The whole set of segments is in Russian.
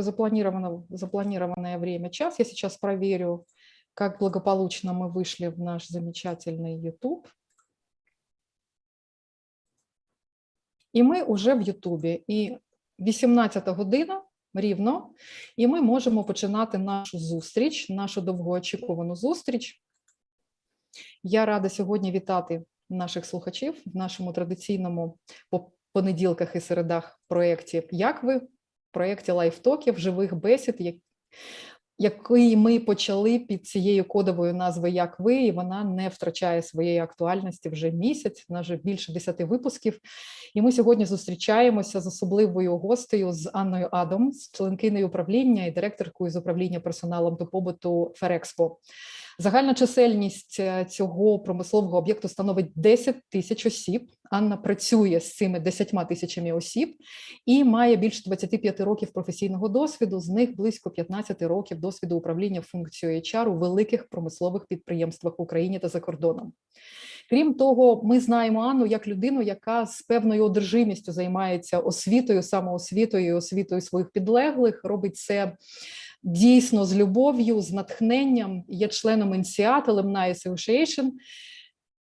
запланировано, запланированное время час. Я сейчас проверю, как благополучно мы вышли в наш замечательный YouTube. І ми вже в Ютубі. І 18 година рівно, і ми можемо починати нашу зустріч, нашу довгоочікувану зустріч. Я рада сьогодні вітати наших слухачів в нашому традиційному по понеділках і середах проєкті Як ви? проєкті лайфтоків, живих бесід, як- який ми почали під цією кодовою назвою Як ви, і вона не втрачає своєї актуальності вже місяць, вона вже більше 10 випусків. І ми сьогодні зустрічаємося з особливою гостею з Анною Адамс, членкиною управління і директоркою з управління персоналом до побуту Ферекспо. Загальна чисельність е, цього промислового об'єкту становить 10 тисяч осіб. Анна працює з цими 10 тисячами осіб і має більше 25 років професійного досвіду. З них близько 15 років досвіду управління функцією HR у великих промислових підприємствах в Україні та за кордоном. Крім того, ми знаємо Анну як людину, яка з певною одержимістю займається освітою, самоосвітою, освітою своїх підлеглих, робить це дійсно з любов'ю, з натхненням, є членом INSEAD, Alumni Association,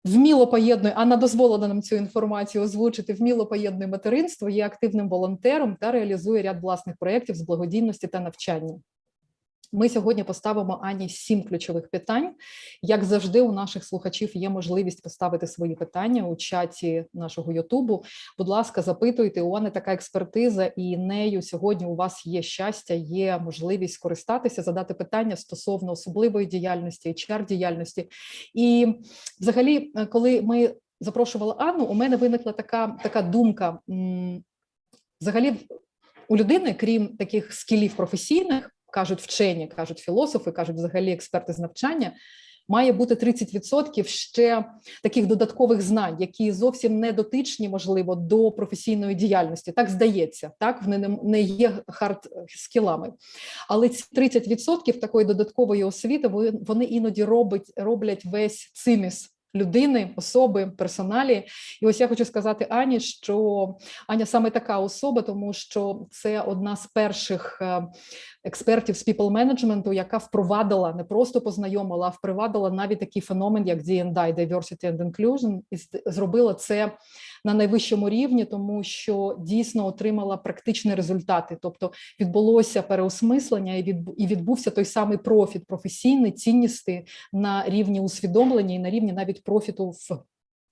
вміло поєднує, а вона дозволила нам цю інформацію озвучити, вміло поєднує материнство, є активним волонтером та реалізує ряд власних проєктів з благодійності та навчання. Ми сьогодні поставимо Ані сім ключових питань. Як завжди, у наших слухачів є можливість поставити свої питання у чаті нашого Ютубу. Будь ласка, запитуйте. У Ани така експертиза, і нею сьогодні у вас є щастя, є можливість скористатися, задати питання стосовно особливої діяльності, hr діяльності. І взагалі, е, коли ми запрошували Анну, у мене виникла така, така думка. Взагалі, у людини, крім таких скілів професійних, кажуть вчені, кажуть філософи, кажуть взагалі експерти з навчання. Має бути 30% ще таких додаткових знань, які зовсім не дотичні, можливо, до професійної діяльності. Так здається, так вони не- є хард скілами. Але ці 30% такої додаткової освіти вони іноді робить, роблять весь циміс людини, особи, персоналі. І ось я хочу сказати Ані, що Аня саме така особа, тому що це одна з перших е, експертів з people менеджменту, яка впровадила, не просто познайомила, а впровадила навіть такий феномен, як D&I, Diversity and Inclusion, і зробила це на найвищому рівні, тому що дійсно отримала практичні результати. Тобто відбулося переосмислення і відбувся той самий профіт професійний, цінності на рівні усвідомлення і на рівні навіть профіту в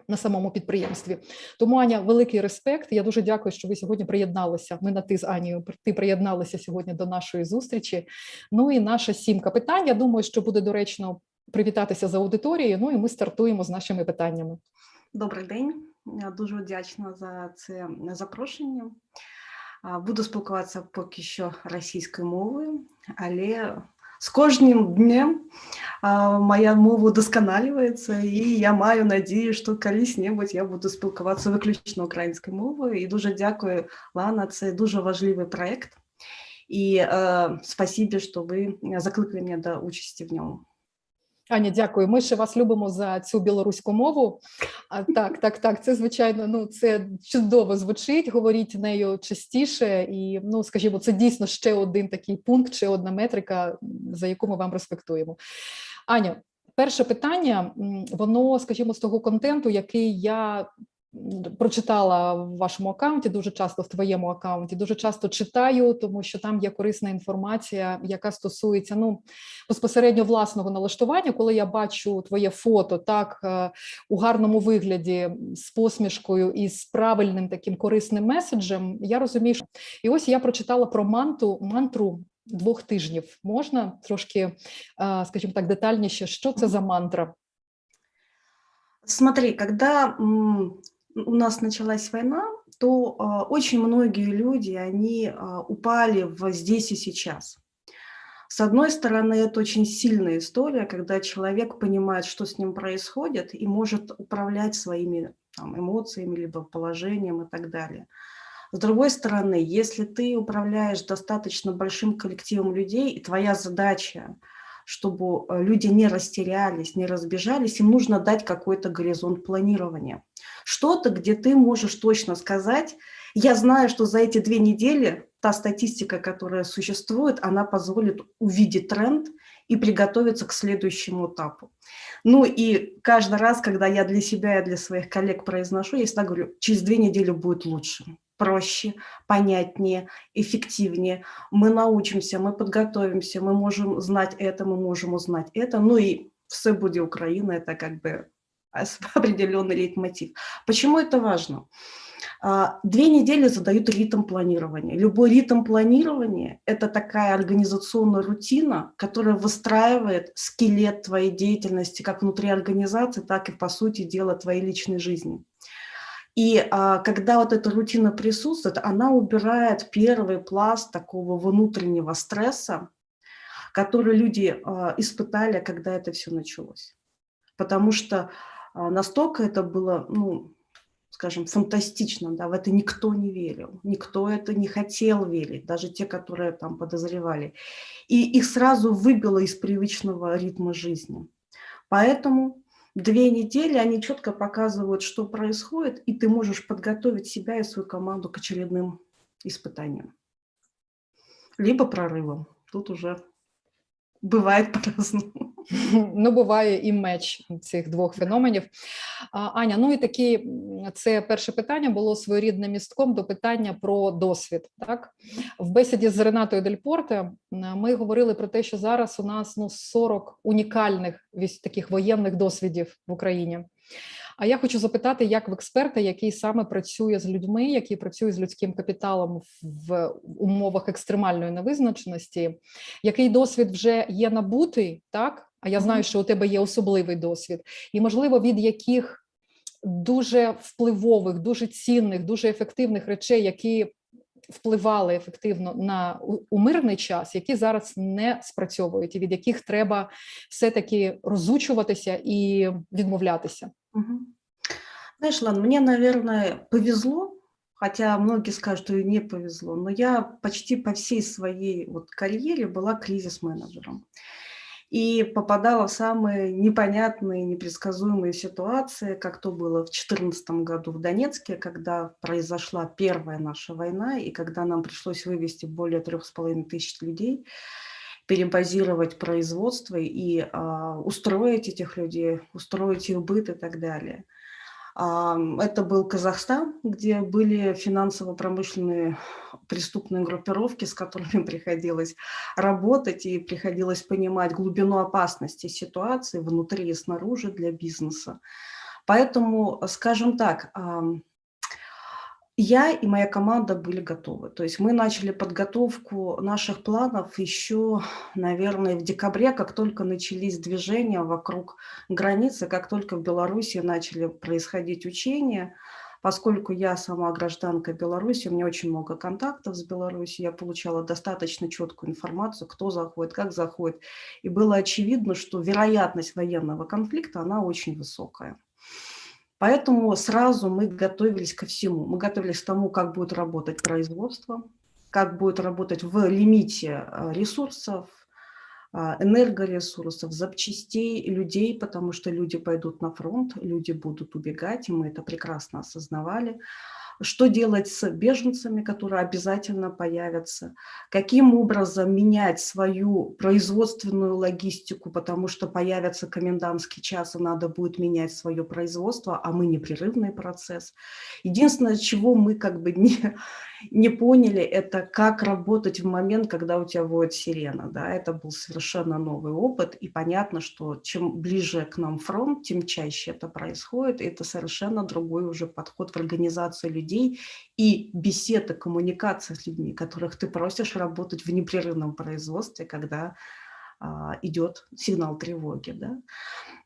на самому підприємстві. Тому Аня, великий респект. Я дуже дякую, що ви сьогодні приєдналися. Ми на ти з Анією ти приєдналися сьогодні до нашої зустрічі. Ну і наша сімка питань. Я думаю, що буде доречно привітатися з аудиторією. Ну і ми стартуємо з нашими питаннями. Добрий день. Я дуже вдячна за це запрошення. А, Буду спілкуватися поки що російською мовою, але з кожним днем а, моя мова удосконалюється, і я маю надію, що колись-небудь я буду спілкуватися виключно українською мовою. І дуже дякую, Лана, це дуже важливий проєкт. І е, спасибі, що ви закликали мене до участі в ньому. Аня, дякую. Ми ще вас любимо за цю білоруську мову. А так, так, так. Це звичайно, ну це чудово звучить. Говоріть нею частіше, і ну, скажімо, це дійсно ще один такий пункт, ще одна метрика, за яку ми вам респектуємо. Аня, перше питання, воно, скажімо, з того контенту, який я прочитала в вашому аккаунті, дуже часто в твоєму аккаунті, дуже часто читаю, тому що там є корисна інформація, яка стосується ну безпосередньо власного налаштування. Коли я бачу твоє фото так е, у гарному вигляді з посмішкою і з правильним таким корисним меседжем, я розумію, що і ось я прочитала про манту мантру. Двох тижнів можна трошки, е, скажімо так, детальніше, що це за мантра? Смотри, когда у нас началась война, то а, очень многие люди, они а, упали в здесь и сейчас. С одной стороны, это очень сильная история, когда человек понимает, что с ним происходит, и может управлять своими там, эмоциями, либо положением и так далее. С другой стороны, если ты управляешь достаточно большим коллективом людей, и твоя задача, чтобы э, люди не растерялись, не разбежались, им нужно дать какой-то горизонт планирования. Что-то, где ты можешь точно сказать, я знаю, что за эти две недели та статистика, которая существует, она позволит увидеть тренд и приготовиться к следующему этапу. Ну и каждый раз, когда я для себя и для своих коллег произношу, я всегда говорю, через две недели будет лучше проще, понятнее, эффективнее. Мы научимся, мы подготовимся, мы можем знать это, мы можем узнать это. Ну и все будет Украина, это как бы определенный лейтмотив. Почему это важно? А, две недели задают ритм планирования. Любой ритм планирования – это такая организационная рутина, которая выстраивает скелет твоей деятельности как внутри организации, так и, по сути дела, твоей личной жизни. И а, когда вот эта рутина присутствует, она убирает первый пласт такого внутреннего стресса, который люди а, испытали, когда это все началось. Потому что а, настолько это было, ну, скажем, фантастично, да, в это никто не верил, никто это не хотел верить, даже те, которые там подозревали. И их сразу выбило из привычного ритма жизни. Поэтому две недели они четко показывают, что происходит, и ты можешь подготовить себя и свою команду к очередным испытаниям. Либо прорывам. Тут уже бывает по-разному. Ну, буває і меч цих двох феноменів. Аня, ну і такі, це перше питання було своєрідним містком до питання про досвід. Так В бесіді з Ренатою Дель ми говорили про те, що зараз у нас ну 40 унікальних таких воєнних досвідів в Україні. А я хочу запитати, як в експерта, який саме працює з людьми, який працює з людським капіталом в умовах екстремальної невизначеності, який досвід вже є набутий, так? А я знаю, що у тебе є особливий досвід, і можливо, від яких дуже впливових, дуже цінних, дуже ефективних речей, які впливали ефективно на у мирний час, які зараз не спрацьовують, і від яких треба все-таки розучуватися і відмовлятися. Знаешь, Лан, мне, наверное, повезло, хотя многие скажут, что и не повезло, но я почти по всей своей вот карьере была кризис-менеджером. И попадала в самые непонятные, непредсказуемые ситуации, как то было в 2014 году в Донецке, когда произошла первая наша война, и когда нам пришлось вывести более трех с половиной тысяч людей, перебазировать производство и а, устроить этих людей, устроить их быт и так далее. А, это был Казахстан, где были финансово-промышленные преступные группировки, с которыми приходилось работать и приходилось понимать глубину опасности ситуации внутри и снаружи для бизнеса. Поэтому, скажем так, я и моя команда были готовы. То есть мы начали подготовку наших планов еще, наверное, в декабре, как только начались движения вокруг границы, как только в Беларуси начали происходить учения. Поскольку я сама гражданка Беларуси, у меня очень много контактов с Беларусью, я получала достаточно четкую информацию, кто заходит, как заходит. И было очевидно, что вероятность военного конфликта, она очень высокая. Поэтому сразу мы готовились ко всему. Мы готовились к тому, как будет работать производство, как будет работать в лимите а, ресурсов, а, энергоресурсов, запчастей, людей, потому что люди пойдут на фронт, люди будут убегать, и мы это прекрасно осознавали что делать с беженцами, которые обязательно появятся, каким образом менять свою производственную логистику, потому что появится комендантский час, и надо будет менять свое производство, а мы непрерывный процесс. Единственное, чего мы как бы не, не поняли, это как работать в момент, когда у тебя воет сирена. Да? Это был совершенно новый опыт, и понятно, что чем ближе к нам фронт, тем чаще это происходит, и это совершенно другой уже подход в организацию людей и беседа, коммуникация с людьми, которых ты просишь работать в непрерывном производстве, когда а, идет сигнал тревоги. Да?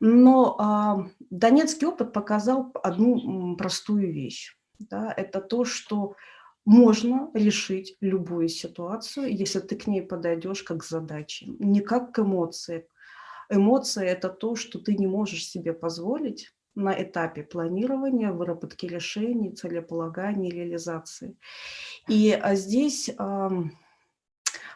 Но а, донецкий опыт показал одну простую вещь. Да? Это то, что можно решить любую ситуацию, если ты к ней подойдешь как к задаче, не как к эмоции. Эмоция – это то, что ты не можешь себе позволить на этапе планирования, выработки решений, целеполагания, реализации. И а здесь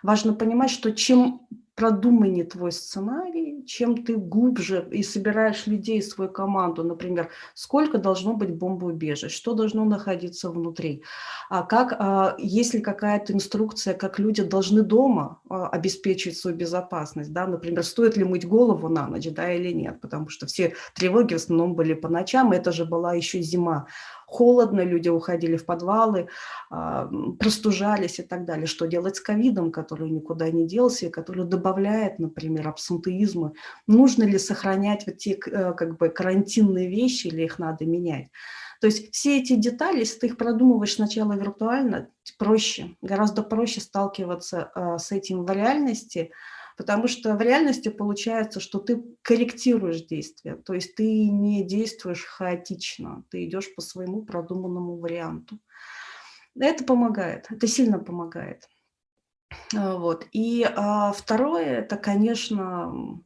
важно понимать, что чем продуманнее твой сценарий, чем ты глубже и собираешь людей, свою команду, например, сколько должно быть бомбоубежищ, что должно находиться внутри, а как, а, есть ли какая-то инструкция, как люди должны дома а, обеспечить свою безопасность, да, например, стоит ли мыть голову на ночь, да, или нет, потому что все тревоги в основном были по ночам, это же была еще зима, холодно, люди уходили в подвалы, а, простужались и так далее. Что делать с ковидом, который никуда не делся и который добавляет, например, абсентеизма? Нужно ли сохранять вот те э, как бы карантинные вещи или их надо менять? То есть все эти детали, если ты их продумываешь сначала виртуально, проще, гораздо проще сталкиваться а, с этим в реальности, Потому что в реальности получается, что ты корректируешь действия, то есть ты не действуешь хаотично, ты идешь по своему продуманному варианту. Это помогает, это сильно помогает. А, вот. И а, второе, это, конечно,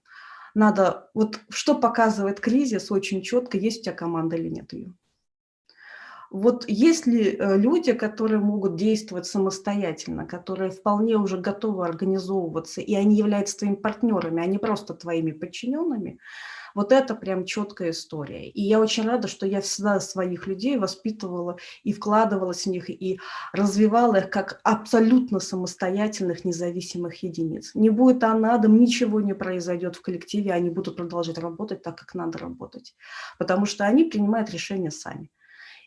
надо, вот что показывает кризис очень четко, есть у тебя команда или нет ее. Вот есть ли э, люди, которые могут действовать самостоятельно, которые вполне уже готовы организовываться, и они являются твоими партнерами, а не просто твоими подчиненными, вот это прям четкая история. И я очень рада, что я всегда своих людей воспитывала и вкладывалась в них, и развивала их как абсолютно самостоятельных, независимых единиц. Не будет анадом, ничего не произойдет в коллективе, они будут продолжать работать так, как надо работать. Потому что они принимают решения сами.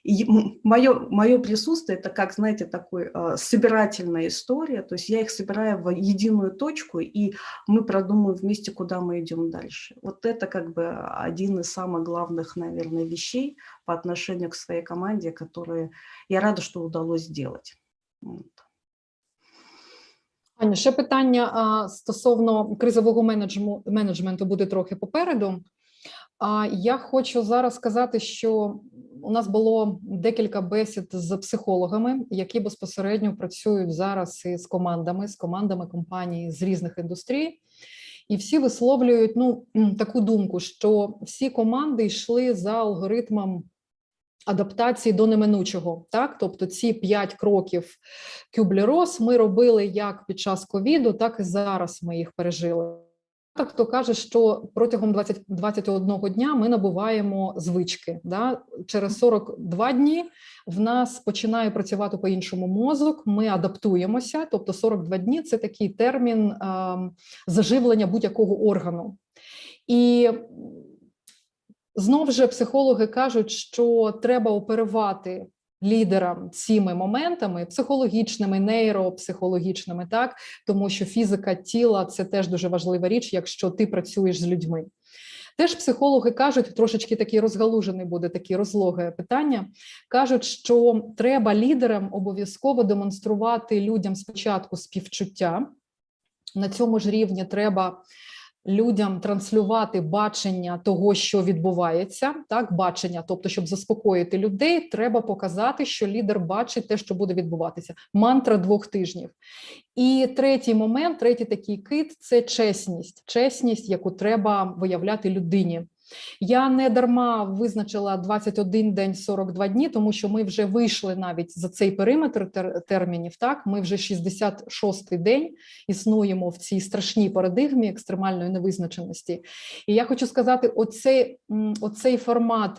И мое, мое присутствие – это, как, знаете, такой э, собирательная история, то есть я их собираю в единую точку, и мы продумаем вместе, куда мы идем дальше. Вот это как бы один из самых главных, наверное, вещей по отношению к своей команде, которые я рада, що удалось сделать. Вот. Аня, ще питання а, стосовно кризового менеджменту буде трохи попереду. А я хочу зараз сказати, що у нас було декілька бесід з психологами, які безпосередньо працюють зараз із командами, з командами компаній з різних індустрій, і всі висловлюють ну таку думку, що всі команди йшли за алгоритмом. Адаптації до неминучого, так тобто ці п'ять кроків Кюблі-Рос ми робили як під час ковіду, так і зараз ми їх пережили. Хто каже, що протягом 20, 21 дня ми набуваємо звички. Да? Через 42 дні в нас починає працювати по-іншому мозок, ми адаптуємося, тобто 42 дні це такий термін е, заживлення будь-якого органу. І знову ж психологи кажуть, що треба оперувати лідерам цими моментами психологічними, нейропсихологічними, так тому що фізика тіла це теж дуже важлива річ, якщо ти працюєш з людьми. Теж психологи кажуть, трошечки такий розгалужений буде такі розлоге питання. Кажуть, що треба лідерам обов'язково демонструвати людям спочатку співчуття. На цьому ж рівні треба людям транслювати бачення того, що відбувається, так бачення, тобто, щоб заспокоїти людей, треба показати, що лідер бачить те, що буде відбуватися. Мантра двох тижнів. І третій момент, третій такий кит це чесність, чесність, яку треба виявляти людині. Я не дарма визначила 21 день 42 дні, тому що ми вже вийшли навіть за цей периметр термінів. Так, ми вже 66-й день існуємо в цій страшній парадигмі екстремальної невизначеності. І я хочу сказати: оцей, оцей формат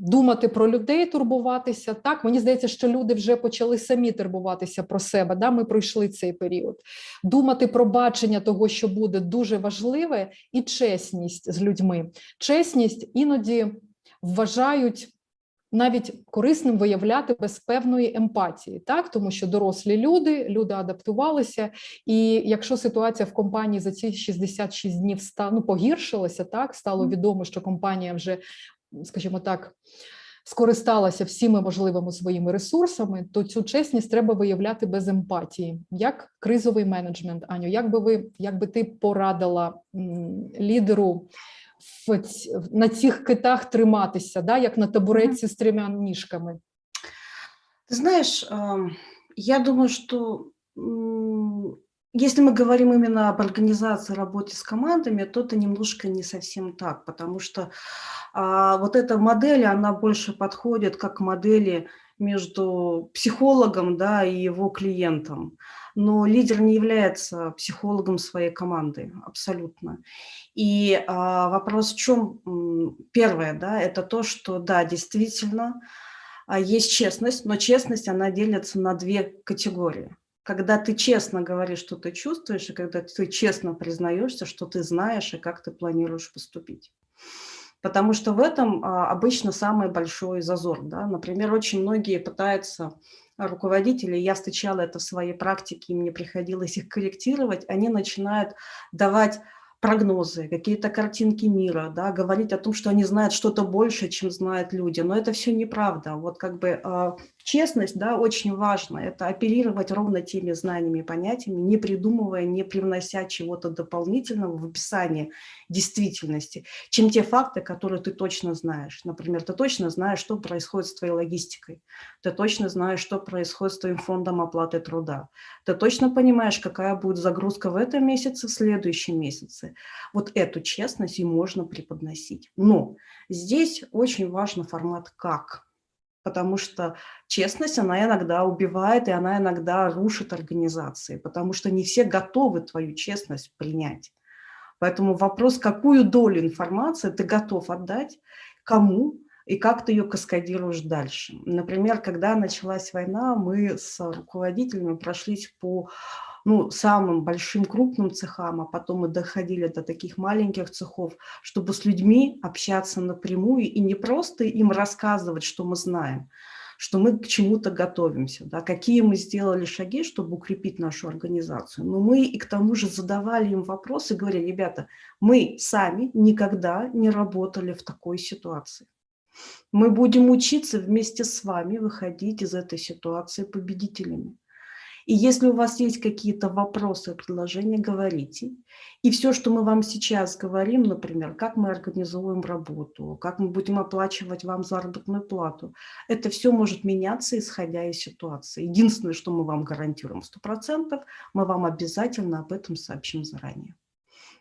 думати про людей, турбуватися. Так мені здається, що люди вже почали самі турбуватися про себе. Да, ми пройшли цей період. Думати про бачення того, що буде дуже важливе, і чесність з людьми. Чесність іноді вважають. Навіть корисним виявляти без певної емпатії, так тому що дорослі люди, люди адаптувалися, і якщо ситуація в компанії за ці 66 днів ста, ну, погіршилася, так стало відомо, що компанія вже скажімо так, скористалася всіми можливими своїми ресурсами, то цю чесність треба виявляти без емпатії, як кризовий менеджмент. Аню, як би ви як би ти порадила лідеру в, на цих китах триматися, да, як на табуретці з трьома ніжками? Ты знаешь, я думаю, что если мы говорим именно об организации, работе с командами, то это немножко не совсем так, потому что а, вот эта модель, она больше подходит как модели между психологом да, и его клиентом. Но лидер не является психологом своей команды, абсолютно. И а, вопрос в чем? Первое, да, это то, что, да, действительно, а, есть честность, но честность, она делится на две категории. Когда ты честно говоришь, что ты чувствуешь, и когда ты честно признаешься, что ты знаешь и как ты планируешь поступить. Потому что в этом а, обычно самый большой зазор. Да? Например, очень многие пытаются руководители, я встречала это в своей практике, и мне приходилось их корректировать, они начинают давать прогнозы, какие-то картинки мира, да, говорить о том, что они знают что-то больше, чем знают люди. Но это все неправда. Вот как бы э, честность, да, очень важно. Это оперировать ровно теми знаниями и понятиями, не придумывая, не привнося чего-то дополнительного в описание действительности, чем те факты, которые ты точно знаешь. Например, ты точно знаешь, что происходит с твоей логистикой. Ты точно знаешь, что происходит с твоим фондом оплаты труда. Ты точно понимаешь, какая будет загрузка в этом месяце, в следующем месяце вот эту честность и можно преподносить. Но здесь очень важен формат «как». Потому что честность, она иногда убивает, и она иногда рушит организации, потому что не все готовы твою честность принять. Поэтому вопрос, какую долю информации ты готов отдать, кому и как ты ее каскадируешь дальше. Например, когда началась война, мы с руководителями прошлись по ну, самым большим крупным цехам, а потом мы доходили до таких маленьких цехов, чтобы с людьми общаться напрямую и не просто им рассказывать, что мы знаем, что мы к чему-то готовимся, да, какие мы сделали шаги, чтобы укрепить нашу организацию. Но мы и к тому же задавали им вопросы, говорили, ребята, мы сами никогда не работали в такой ситуации. Мы будем учиться вместе с вами выходить из этой ситуации победителями. И если у вас есть какие-то вопросы, предложения, говорите. И все, что мы вам сейчас говорим, например, как мы организуем работу, как мы будем оплачивать вам заработную плату, это все может меняться, исходя из ситуации. Единственное, что мы вам гарантируем 100%, мы вам обязательно об этом сообщим заранее.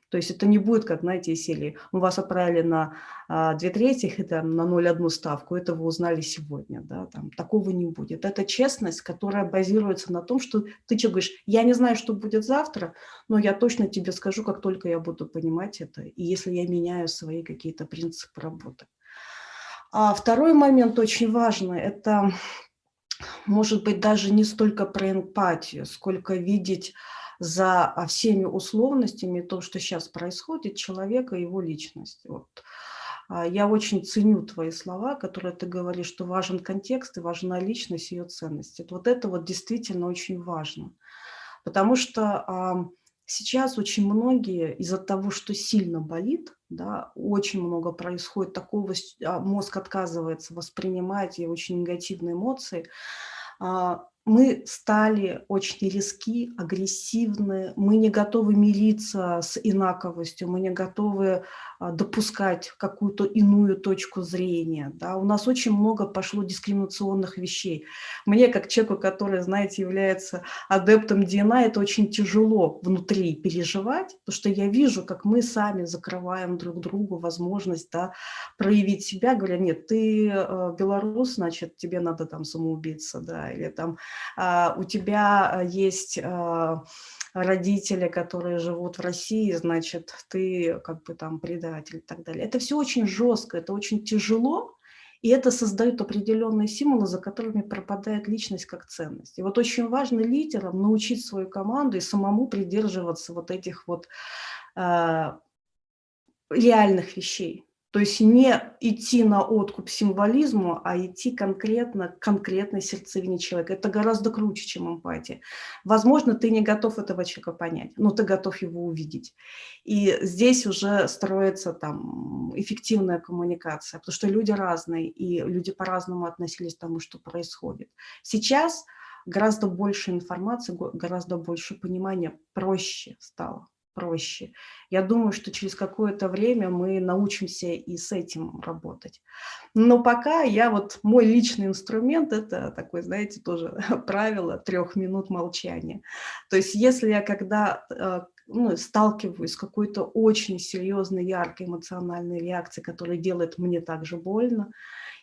То есть это не будет, как, знаете, серии, мы вас отправили на а, две третьих и там, на 0,1 ставку, это вы узнали сегодня, да, там, такого не будет. Это честность, которая базируется на том, что ты что говоришь, я не знаю, что будет завтра, но я точно тебе скажу, как только я буду понимать это, и если я меняю свои какие-то принципы работы. А второй момент очень важный, это может быть даже не столько про эмпатию, сколько видеть за а, всеми условностями, то, что сейчас происходит, человека и его личность. Вот. А, я очень ценю твои слова, которые ты говоришь, что важен контекст и важна личность, ее ценность. Вот это вот действительно очень важно. Потому что сейчас очень многие из-за того, что сильно болит, да, очень много происходит такого, а, мозг отказывается воспринимать и очень негативные эмоции, мы стали очень риски, агрессивны, мы не готовы мириться с инаковостью, мы не готовы а, допускать какую-то иную точку зрения. Да? У нас очень много пошло дискриминационных вещей. Мне, как человеку, который, знаете, является адептом DNA, это очень тяжело внутри переживать, потому что я вижу, как мы сами закрываем друг другу возможность да, проявить себя, говоря, нет, ты э, белорус, значит, тебе надо там самоубиться, да, или там у тебя есть... Э, родители, которые живут в России, значит, ты как бы там предатель и так далее. Это все очень жестко, это очень тяжело, и это создает определенные символы, за которыми пропадает личность как ценность. И вот очень важно лидерам научить свою команду и самому придерживаться вот этих вот э, реальных вещей. То есть не идти на откуп символизму, а идти конкретно к конкретной сердцевине человека. Это гораздо круче, чем эмпатия. Возможно, ты не готов этого человека понять, но ты готов его увидеть. И здесь уже строится там эффективная коммуникация, потому что люди разные, и люди по-разному относились к тому, что происходит. Сейчас гораздо больше информации, гораздо больше понимания, проще стало проще. Я думаю, что через какое-то время мы научимся и с этим работать. Но пока я вот, мой личный инструмент, это такой, знаете, тоже правило трех минут молчания. То есть если я когда э, ну, сталкиваюсь с какой-то очень серьезной, яркой эмоциональной реакцией, которая делает мне также больно,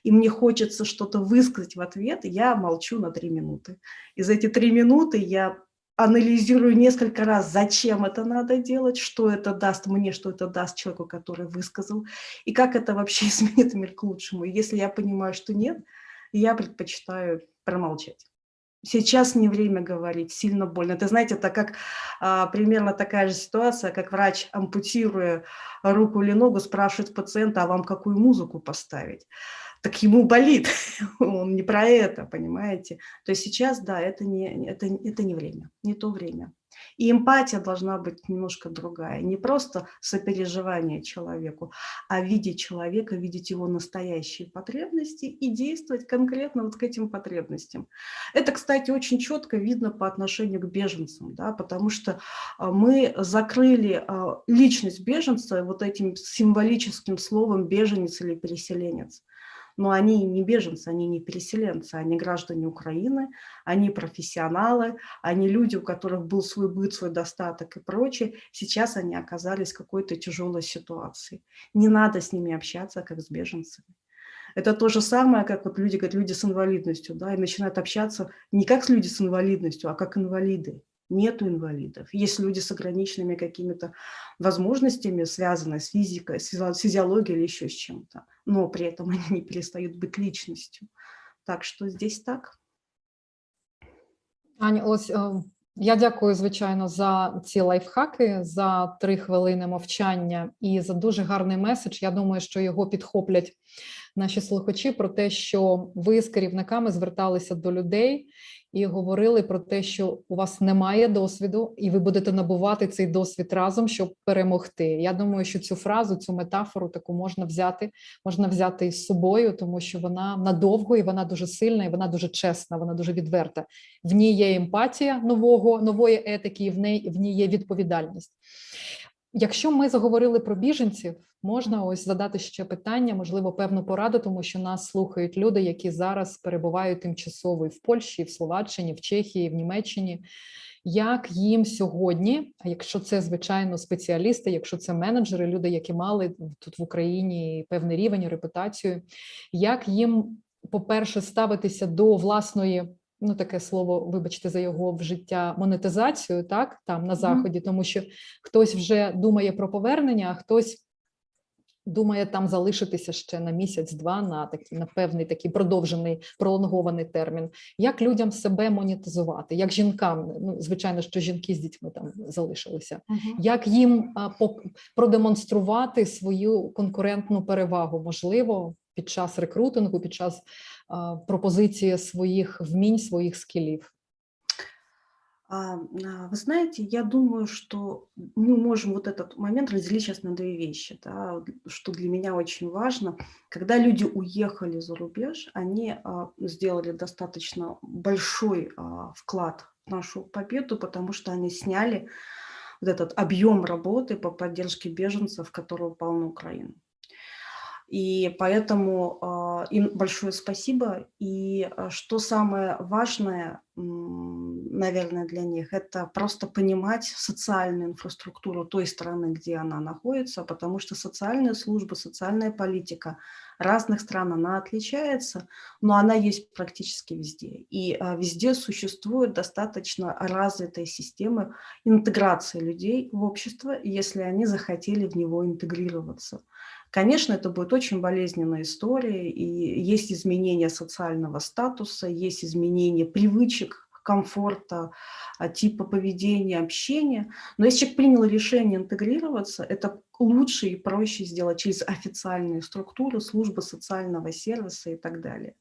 и мне хочется что-то высказать в ответ, я молчу на три минуты. И за эти три минуты я анализирую несколько раз, зачем это надо делать, что это даст мне, что это даст человеку, который высказал, и как это вообще изменит мир к лучшему. И если я понимаю, что нет, я предпочитаю промолчать. Сейчас не время говорить, сильно больно. Это, знаете, это как а, примерно такая же ситуация, как врач, ампутируя руку или ногу, спрашивает пациента, а вам какую музыку поставить? Так ему болит, он не про это, понимаете? То есть сейчас, да, это не, это, это не время, не то время. И эмпатия должна быть немножко другая. Не просто сопереживание человеку, а видеть человека, видеть его настоящие потребности и действовать конкретно вот к этим потребностям. Это, кстати, очень четко видно по отношению к беженцам, да, потому что а, мы закрыли а, личность беженца вот этим символическим словом беженец или переселенец но они не беженцы, они не переселенцы, они граждане Украины, они профессионалы, они люди, у которых был свой быт, свой достаток и прочее. Сейчас они оказались в какой-то тяжелой ситуации. Не надо с ними общаться, как с беженцами. Это то же самое, как вот люди говорят, люди с инвалидностью, да, и начинают общаться не как с люди с инвалидностью, а как инвалиды нету инвалидов. Есть люди с ограниченными какими-то возможностями, связанные с физикой, с физиологией или еще с чем-то, но при этом они не перестают быть личностью. Так что здесь так. Аня, ось я дякую, звичайно, за ці лайфхаки, за три хвилини мовчання і за дуже гарний меседж. Я думаю, що його підхоплять наші слухачі про те, що ви з керівниками зверталися до людей і говорили про те, що у вас немає досвіду, і ви будете набувати цей досвід разом, щоб перемогти. Я думаю, що цю фразу, цю метафору таку можна взяти, можна взяти із собою, тому що вона надовго і вона дуже сильна, і вона дуже чесна, вона дуже відверта. В ній є емпатія нового нової етики, і в неї в ній є відповідальність. Якщо ми заговорили про біженців, можна ось задати ще питання, можливо, певну пораду, тому що нас слухають люди, які зараз перебувають тимчасово і в Польщі, в Словаччині, в Чехії, в Німеччині. Як їм сьогодні, якщо це звичайно спеціалісти, якщо це менеджери, люди, які мали тут в Україні певний рівень, репутацію, як їм, по-перше, ставитися до власної ну таке слово, вибачте, за його вжиття монетизацію, так там на заході, тому що хтось вже думає про повернення, а хтось. Думає там залишитися ще на місяць-два на такий на певний такий продовжений пролонгований термін. Як людям себе монетизувати, як жінкам, ну звичайно, що жінки з дітьми там залишилися, uh -huh. як їм а, по, продемонструвати свою конкурентну перевагу, можливо, під час рекрутингу, під час пропозиции своих вмінь, своих скиллов? Вы знаете, я думаю, что мы можем вот этот момент разделить сейчас на две вещи, да, что для меня очень важно. Когда люди уехали за рубеж, они сделали достаточно большой вклад в нашу победу, потому что они сняли вот этот объем работы по поддержке беженцев, который упал на Украину. И поэтому э, им большое спасибо. И э, что самое важное, наверное, для них, это просто понимать социальную инфраструктуру той страны, где она находится, потому что социальная служба, социальная политика разных стран, она отличается, но она есть практически везде. И э, везде существуют достаточно развитые системы интеграции людей в общество, если они захотели в него интегрироваться. Конечно, это будет очень болезненная история, и есть изменение социального статуса, есть изменение привычек, комфорта, а, типа поведения, общения. Но если человек принял решение интегрироваться, это лучше и проще сделать через официальные структуры, службы социального сервиса и так далее.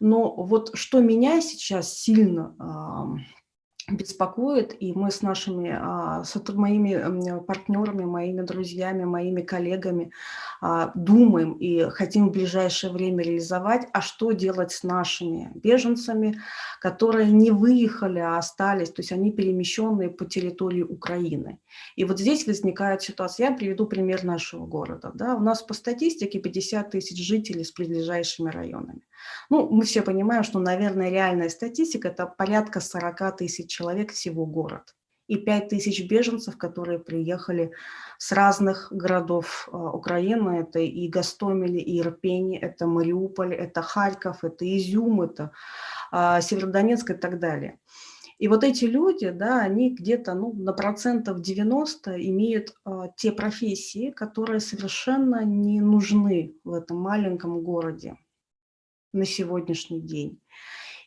Но вот что меня сейчас сильно беспокоит, и мы с нашими, а, с моими партнерами, моими друзьями, моими коллегами думаем и хотим в ближайшее время реализовать, а что делать с нашими беженцами, которые не выехали, а остались, то есть они перемещенные по территории Украины. И вот здесь возникает ситуация. Я приведу пример нашего города. Да. У нас по статистике 50 тысяч жителей с ближайшими районами. Ну, мы все понимаем, что, наверное, реальная статистика – это порядка 40 тысяч человек всего город и 5 тысяч беженцев, которые приехали с разных городов а, Украины. Это и Гастомель, и Ирпень, это Мариуполь, это Харьков, это Изюм, это а, Северодонецк и так далее. И вот эти люди, да, они где-то ну, на процентов 90 имеют а, те профессии, которые совершенно не нужны в этом маленьком городе на сегодняшний день.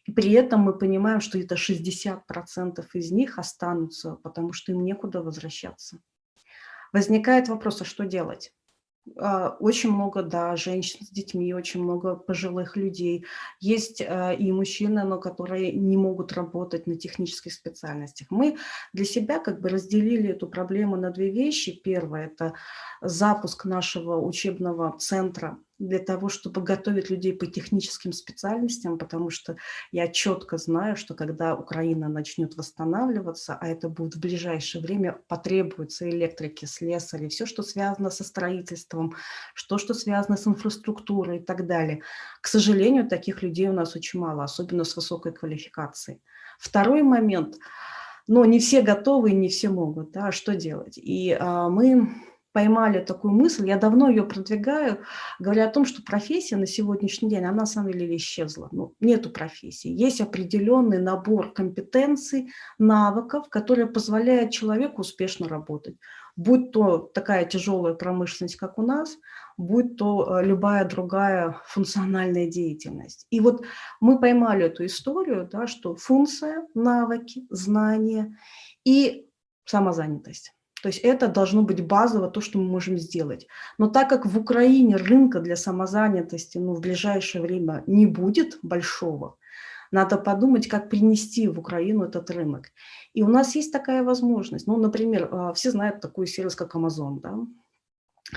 И при этом мы понимаем, что это 60% из них останутся, потому что им некуда возвращаться. Возникает вопрос, а что делать? А, очень много, да, женщин с детьми, очень много пожилых людей. Есть а, и мужчины, но которые не могут работать на технических специальностях. Мы для себя как бы разделили эту проблему на две вещи. Первое – это запуск нашего учебного центра для того, чтобы готовить людей по техническим специальностям, потому что я четко знаю, что когда Украина начнет восстанавливаться, а это будет в ближайшее время, потребуются электрики, слесари, все, что связано со строительством, что, что связано с инфраструктурой и так далее. К сожалению, таких людей у нас очень мало, особенно с высокой квалификацией. Второй момент, но не все готовы не все могут, да, что делать? И а, мы поймали такую мысль, я давно ее продвигаю, говоря о том, что профессия на сегодняшний день, она на самом деле исчезла. Ну, нету профессии. Есть определенный набор компетенций, навыков, которые позволяют человеку успешно работать. Будь то такая тяжелая промышленность, как у нас, будь то э, любая другая функциональная деятельность. И вот мы поймали эту историю, да, что функция, навыки, знания и самозанятость. То есть это должно быть базово то, что мы можем сделать. Но так как в Украине рынка для самозанятости ну, в ближайшее время не будет большого, надо подумать, как принести в Украину этот рынок. И у нас есть такая возможность. Ну, например, а, все знают такой сервис, как Amazon. Да?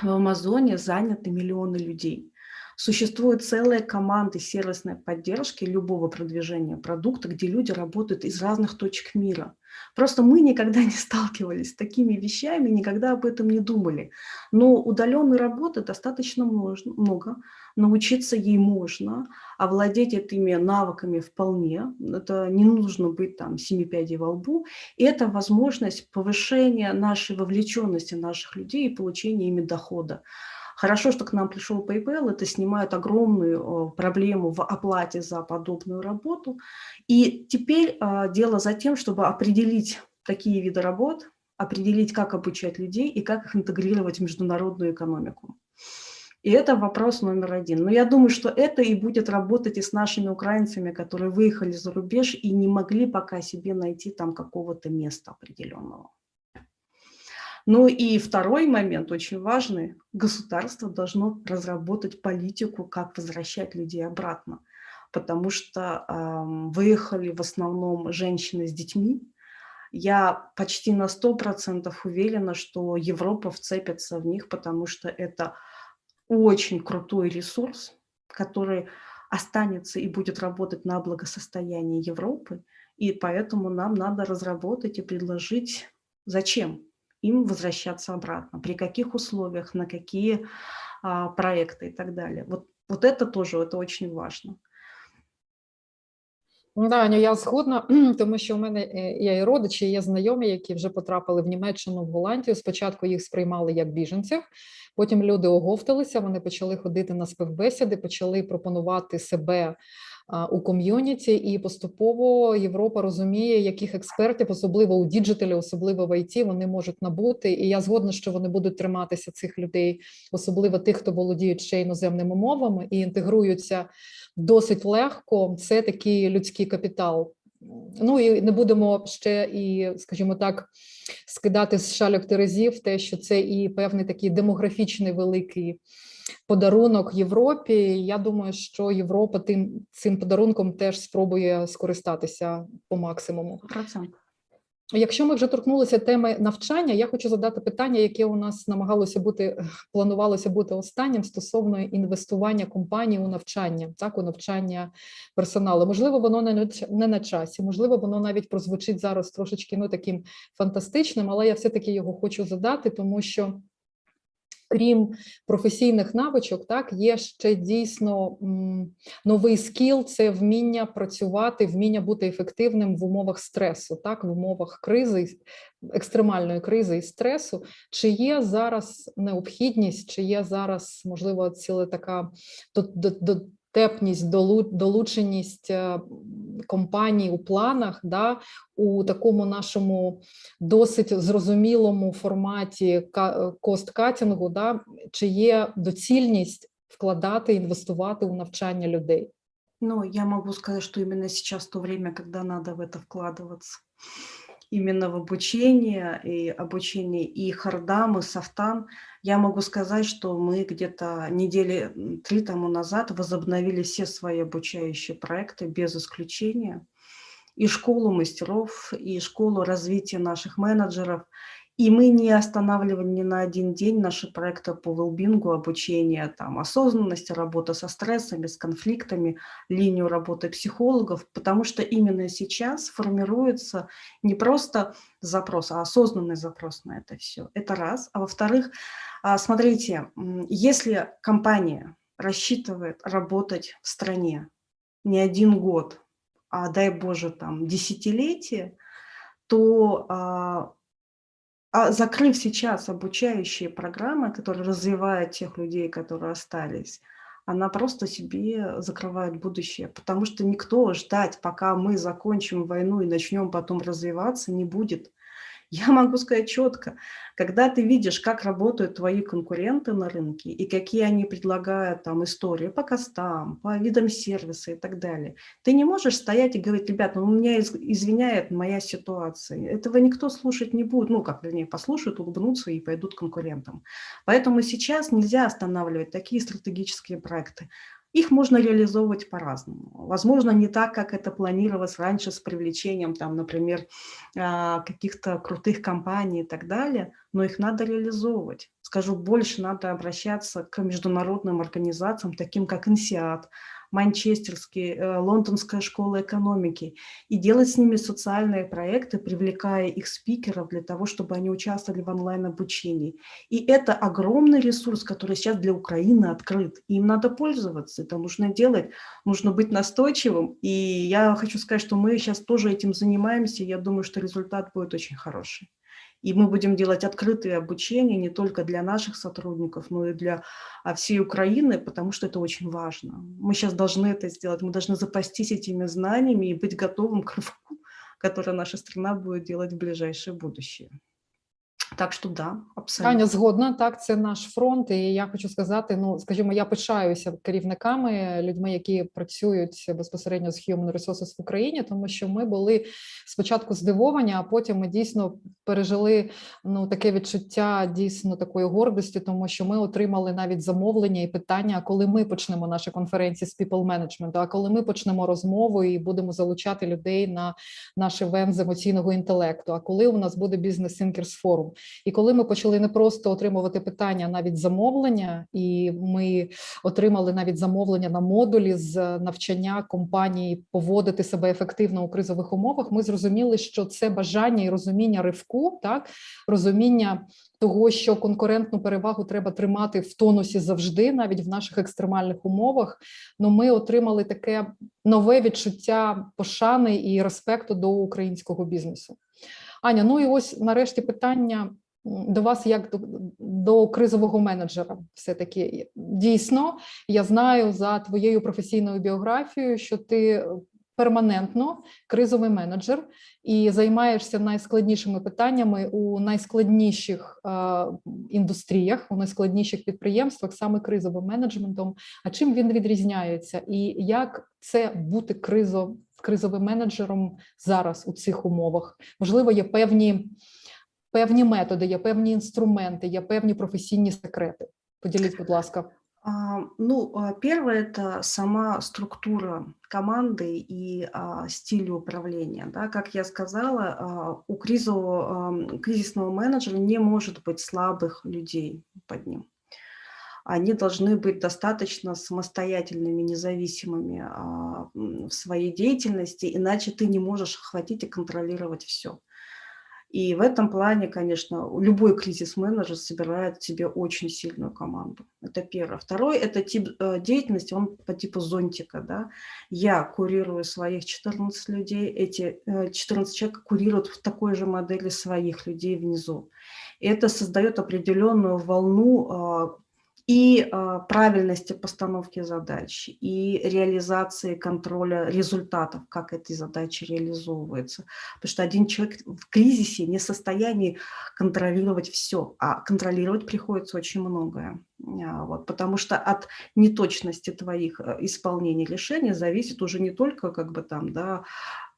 В Амазоне заняты миллионы людей. Существуют целые команды сервисной поддержки любого продвижения продукта, где люди работают из разных точек мира. Просто мы никогда не сталкивались с такими вещами, никогда об этом не думали. Но удаленной работы достаточно много, научиться ей можно, овладеть этими навыками вполне. Это не нужно быть там семи пядей во лбу. И это возможность повышения нашей вовлеченности наших людей и получения ими дохода. Хорошо, что к нам пришел PayPal, это снимает огромную проблему в оплате за подобную работу. И теперь а, дело за тем, чтобы определить такие виды работ, определить, как обучать людей и как их интегрировать в международную экономику. И это вопрос номер один. Но я думаю, что это и будет работать и с нашими украинцами, которые выехали за рубеж и не могли пока себе найти там какого-то места определенного. Ну и второй момент, очень важный, государство должно разработать политику, как возвращать людей обратно, потому что э, выехали в основном женщины с детьми. Я почти на 100% уверена, что Европа вцепится в них, потому что это очень крутой ресурс, который останется и будет работать на благосостояние Европы, и поэтому нам надо разработать и предложить, зачем им возвращаться обратно, при каких условиях, на какие а, проекты и так далее. Вот, вот это тоже это очень важно. Да, Аню, я згодна, тому що у мене е, є і родичі, є знайомі, які вже потрапили в Німеччину, в Голландію. Спочатку їх сприймали як біженців, потім люди оговталися, вони почали ходити на співбесіди, почали пропонувати себе у ком'юніті, і поступово Європа розуміє, яких експертів, особливо у діджиталі, особливо в ІТ, вони можуть набути. І я згодна, що вони будуть триматися цих людей, особливо тих, хто володіють ще іноземними мовами і інтегруються досить легко. Це такий людський капітал. Ну і не будемо ще і, скажімо так, скидати з шальок терезів, те, що це і певний такий демографічний великий подарунок Європі. Я думаю, що Європа тим цим подарунком теж спробує скористатися по максимуму. Якщо ми вже торкнулися теми навчання, я хочу задати питання, яке у нас намагалося бути, планувалося бути останнім стосовно інвестування компанії у навчання, так у навчання персоналу. Можливо, воно не не на часі, можливо, воно навіть прозвучить зараз трошечки ну таким фантастичним, але я все-таки його хочу задати, тому що. Крім професійних навичок, так є ще дійсно новий скіл це вміння працювати, вміння бути ефективним в умовах стресу, так в умовах кризи, екстремальної кризи і стресу. Чи є зараз необхідність, чи є зараз можливо ціла така до- до- долу- долученість е, компаній у планах, да, у такому нашому досить зрозумілому форматі кост-катінгу, да, чи є доцільність вкладати, інвестувати у навчання людей? Ну, я могу сказать, что именно сейчас то время, когда надо в это вкладываться. Именно в обучение и обучение и хардам, и софтам. Я могу сказать, что мы где-то недели три тому назад возобновили все свои обучающие проекты без исключения. И школу мастеров, и школу развития наших менеджеров. И мы не останавливали ни на один день наши проекты по велбингу, обучение там, осознанности, работа со стрессами, с конфликтами, линию работы психологов, потому что именно сейчас формируется не просто запрос, а осознанный запрос на это все. Это раз. А во-вторых, а, смотрите, если компания рассчитывает работать в стране не один год, а дай Боже, там, десятилетие, то а, закрыв сейчас обучающие программы, которые развивают тех людей, которые остались, она просто себе закрывает будущее, потому что никто ждать, пока мы закончим войну и начнем потом развиваться, не будет. Я могу сказать четко, когда ты видишь, как работают твои конкуренты на рынке и какие они предлагают там истории по костам, по видам сервиса и так далее, ты не можешь стоять и говорить, ребят, ну меня из- извиняет моя ситуация. Этого никто слушать не будет. Ну, как, вернее, послушают, улыбнутся и пойдут конкурентам. Поэтому сейчас нельзя останавливать такие стратегические проекты. Их можно реализовывать по-разному. Возможно, не так, как это планировалось раньше с привлечением, там, например, а, каких-то крутых компаний и так далее, но их надо реализовывать. Скажу больше, надо обращаться к международным организациям, таким как INSEAD, Манчестерский, э, Лондонская школа экономики, и делать с ними социальные проекты, привлекая их спикеров для того, чтобы они участвовали в онлайн-обучении. И это огромный ресурс, который сейчас для Украины открыт. Им надо пользоваться, это нужно делать, нужно быть настойчивым. И я хочу сказать, что мы сейчас тоже этим занимаемся, я думаю, что результат будет очень хороший. И мы будем делать открытые обучения не только для наших сотрудников, но и для а, всей Украины, потому что это очень важно. Мы сейчас должны это сделать, мы должны запастись этими знаниями и быть готовым к рывку, который наша страна будет делать в ближайшее будущее. Так что да, абсолютно. Аня згодна, так, це наш фронт, і я хочу сказати: ну, скажімо, я пишаюся керівниками, людьми, які працюють безпосередньо з Human Resources в Україні, тому що ми були спочатку здивовані, а потім ми дійсно пережили ну таке відчуття дійсно такої гордості, тому що ми отримали навіть замовлення і питання, коли ми почнемо наші конференції з people management, а коли ми почнемо розмову і будемо залучати людей на наш івент з емоційного інтелекту, а коли у нас буде бізнес Thinkers Forum. І коли ми почали не просто отримувати питання, навіть замовлення, і ми отримали навіть замовлення на модулі з навчання компанії поводити себе ефективно у кризових умовах, ми зрозуміли, що це бажання і розуміння ривку, так розуміння того, що конкурентну перевагу треба тримати в тонусі завжди, навіть в наших екстремальних умовах. Ну, ми отримали таке нове відчуття пошани і респекту до українського бізнесу. Аня, ну і ось нарешті питання до вас як до, до кризового менеджера. Все таки дійсно, я знаю за твоєю професійною біографією, що ти перманентно кризовий менеджер і займаєшся найскладнішими питаннями у найскладніших е, індустріях, у найскладніших підприємствах, саме кризовим менеджментом. А чим він відрізняється, і як це бути кризо, кризовим менеджером зараз у цих умовах? Можливо, є певні, певні методи, є певні інструменти, є певні професійні секрети. Поділіть, будь ласка. А, Ну, а, первое– это сама структура команды и а, стиль управления. Да? Как я сказала, у кризового, кризисного менеджера не может быть слабых людей под ним. Они должны быть достаточно самостоятельными, независимыми в своей деятельности, иначе ты не можешь охватить и контролировать все. И в этом плане, конечно, любой кризис-менеджер собирает себе очень сильную команду. Это первое. Второй– это тип э, деятельности, он по типу зонтика. Да? Я курирую своих 14 людей, эти э, 14 человек курируют в такой же модели своих людей внизу. И это создает определенную волну а, и а, правильности постановки задач, и реализации контроля результатов, как эти задачи реализовываются. Потому что один человек в кризисе не в состоянии контролировать все, а контролировать приходится очень многое. А, Вот, потому что от неточности твоих э, исполнений решений зависит уже не только как бы там, да,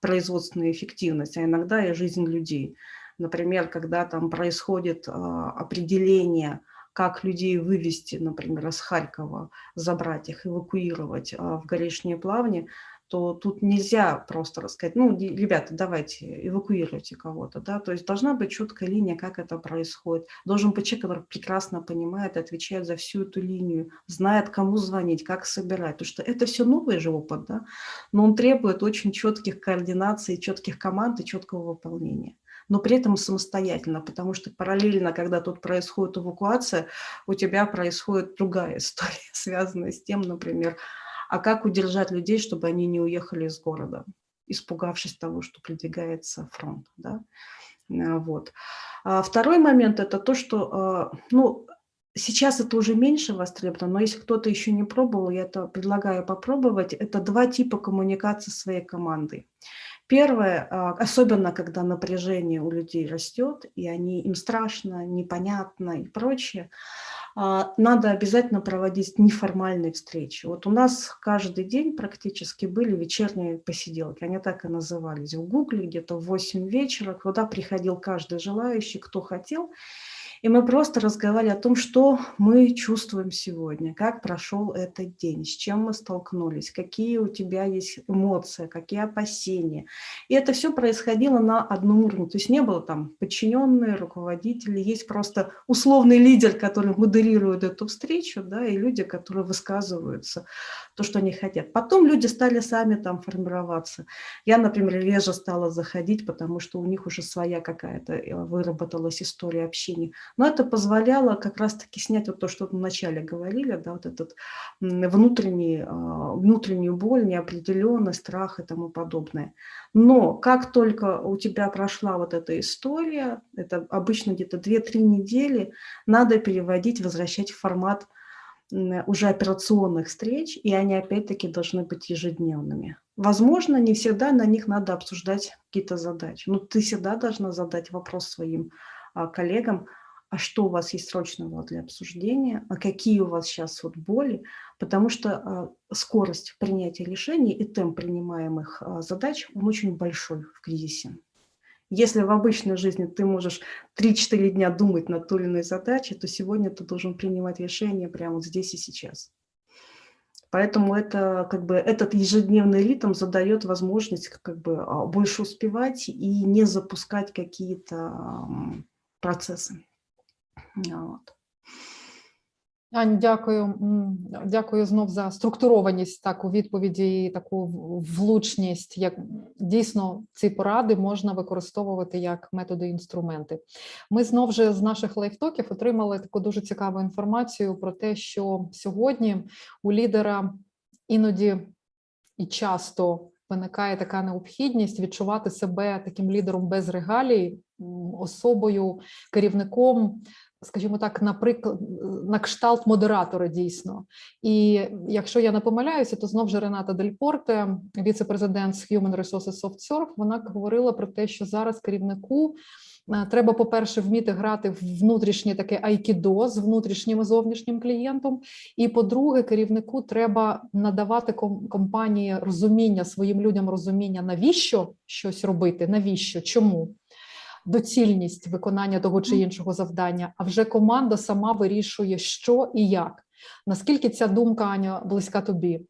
производственная эффективность, а иногда и жизнь людей. Например, когда там происходит а, определение как людей вывести, например, из Харькова, забрать их, эвакуировать а, в Горешние Плавни, то тут нельзя просто рассказать, ну, ребята, давайте, эвакуируйте кого-то, да, то есть должна быть четкая линия, как это происходит. Должен быть человек, который прекрасно понимает, отвечает за всю эту линию, знает, кому звонить, как собирать, потому что это все новый же опыт, да, но он требует очень четких координаций, четких команд и четкого выполнения но при этом самостоятельно, потому что параллельно, когда тут происходит эвакуация, у тебя происходит другая история, связанная с тем, например, а как удержать людей, чтобы они не уехали из города, испугавшись того, что придвигается фронт. Да? А, Вот. А Второй момент – это то, что а, ну, сейчас это уже меньше востребовано, но если кто-то еще не пробовал, я это предлагаю попробовать. Это два типа коммуникации своей командой. Первое, а, особенно когда напряжение у людей растет, и они, им страшно, непонятно и прочее, а, надо обязательно проводить неформальные встречи. Вот у нас каждый день практически были вечерние посиделки, они так и назывались. В Гугле где-то в 8 вечера, куда приходил каждый желающий, кто хотел, и мы просто разговаривали о том, что мы чувствуем сегодня, как прошел этот день, с чем мы столкнулись, какие у тебя есть эмоции, какие опасения. И это все происходило на одном уровне. То есть не было там подчиненные, руководители, есть просто условный лидер, который моделирует эту встречу, да, и люди, которые высказываются то, что они хотят. Потом люди стали сами там формироваться. Я, например, реже стала заходить, потому что у них уже своя какая-то э, выработалась история общения. Но это позволяло как раз-таки снять вот то, что мы вначале говорили, да, вот этот внутренний, а, внутреннюю боль, неопределенность, страх и тому подобное. Но как только у тебя прошла вот эта история, это обычно где-то 2-3 недели, надо переводить, возвращать в формат уже операционных встреч, и они опять-таки должны быть ежедневными. Возможно, не всегда на них надо обсуждать какие-то задачи, но ты всегда должна задать вопрос своим а, коллегам, а что у вас есть срочного для обсуждения, а какие у вас сейчас вот боли, потому что а, скорость принятия решений и темп принимаемых а, задач, он очень большой в кризисе. Если в обычной жизни ты можешь 3-4 дня думать над той или иной задачей, то сегодня ты должен принимать решение прямо вот здесь и сейчас. Поэтому это, как бы, этот ежедневный ритм задает возможность как бы, а, больше успевать и не запускать какие-то процессы. Вот. Ань, дякую. Дякую знов за структурованість так у відповіді і таку влучність. Як дійсно ці поради можна використовувати як методи інструменти. Ми знов же з наших лайфтоків отримали таку дуже цікаву інформацію про те, що сьогодні у лідера іноді і часто виникає така необхідність відчувати себе таким лідером без регалій, особою, керівником скажімо так, наприклад, на кшталт модератора дійсно. І якщо я не помиляюся, то знов же Рената Дель Порте, віце-президент з Human Resources SoftServe, вона говорила про те, що зараз керівнику е, треба, по-перше, вміти грати в внутрішнє таке айкідо з внутрішнім і зовнішнім клієнтом. І по-друге, керівнику треба надавати компанії розуміння своїм людям розуміння, навіщо щось робити, навіщо, чому доцільність виконання того чи іншого завдання, а вже команда сама вирішує, що і як. Наскільки ця думка, Аня, близька тобі?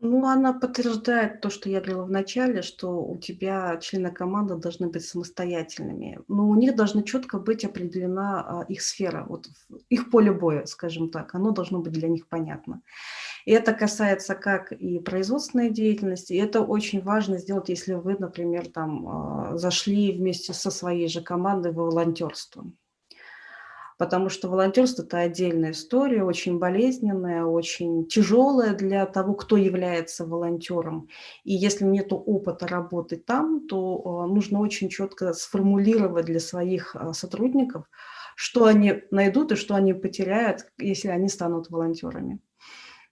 Ну, она подтверждает то, что я говорила в начале, что у тебя члены команды должны быть самостоятельными. Но у них должна четко быть определена а, их сфера, вот в- их поле боя, скажем так. Оно должно быть для них понятно. И это касается как и производственной деятельности. И это очень важно сделать, если вы, например, там а, зашли вместе со своей же командой в волонтерство. Потому что волонтерство– это отдельная история, очень болезненная, очень тяжелая для того, кто является волонтером. И если нет опыта работы там, то а, нужно очень четко сформулировать для своих а, сотрудников, что они найдут и что они потеряют, если они станут волонтерами.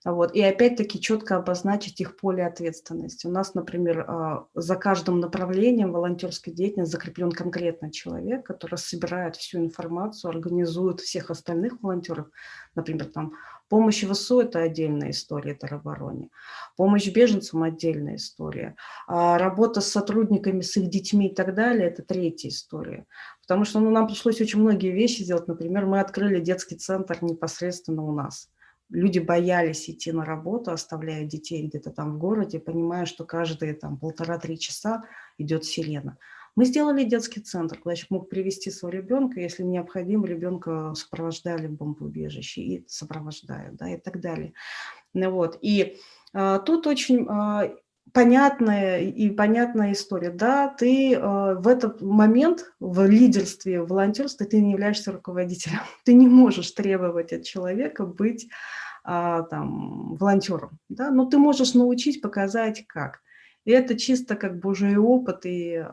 Вот. И опять-таки четко обозначить их поле ответственности. У нас, например, а, за каждым направлением волонтерской деятельности закреплен конкретный человек, который собирает всю информацию, организует всех остальных волонтеров. Например, там помощь ВСУ – это отдельная история теробороне, помощь беженцам – отдельная история, а работа с сотрудниками, с их детьми и так далее – это третья история. Потому что ну, нам пришлось очень многие вещи сделать. Например, мы открыли детский центр непосредственно у нас люди боялись идти на работу, оставляя детей где-то там в городе, понимая, что каждые там полтора-три часа идет сирена. Мы сделали детский центр, человек мог привести своего ребенка, если необходимо, ребенка сопровождали в бомбоубежище и сопровождают, да, и так далее. Вот. И а, тут очень а, понятная и понятная история. Да, ты а, в этот момент в лидерстве, в волонтерстве ты не являешься руководителем. Ты не можешь требовать от человека быть а, там, волонтером, да? но ты можешь научить, показать как. И это чисто как и опыт, и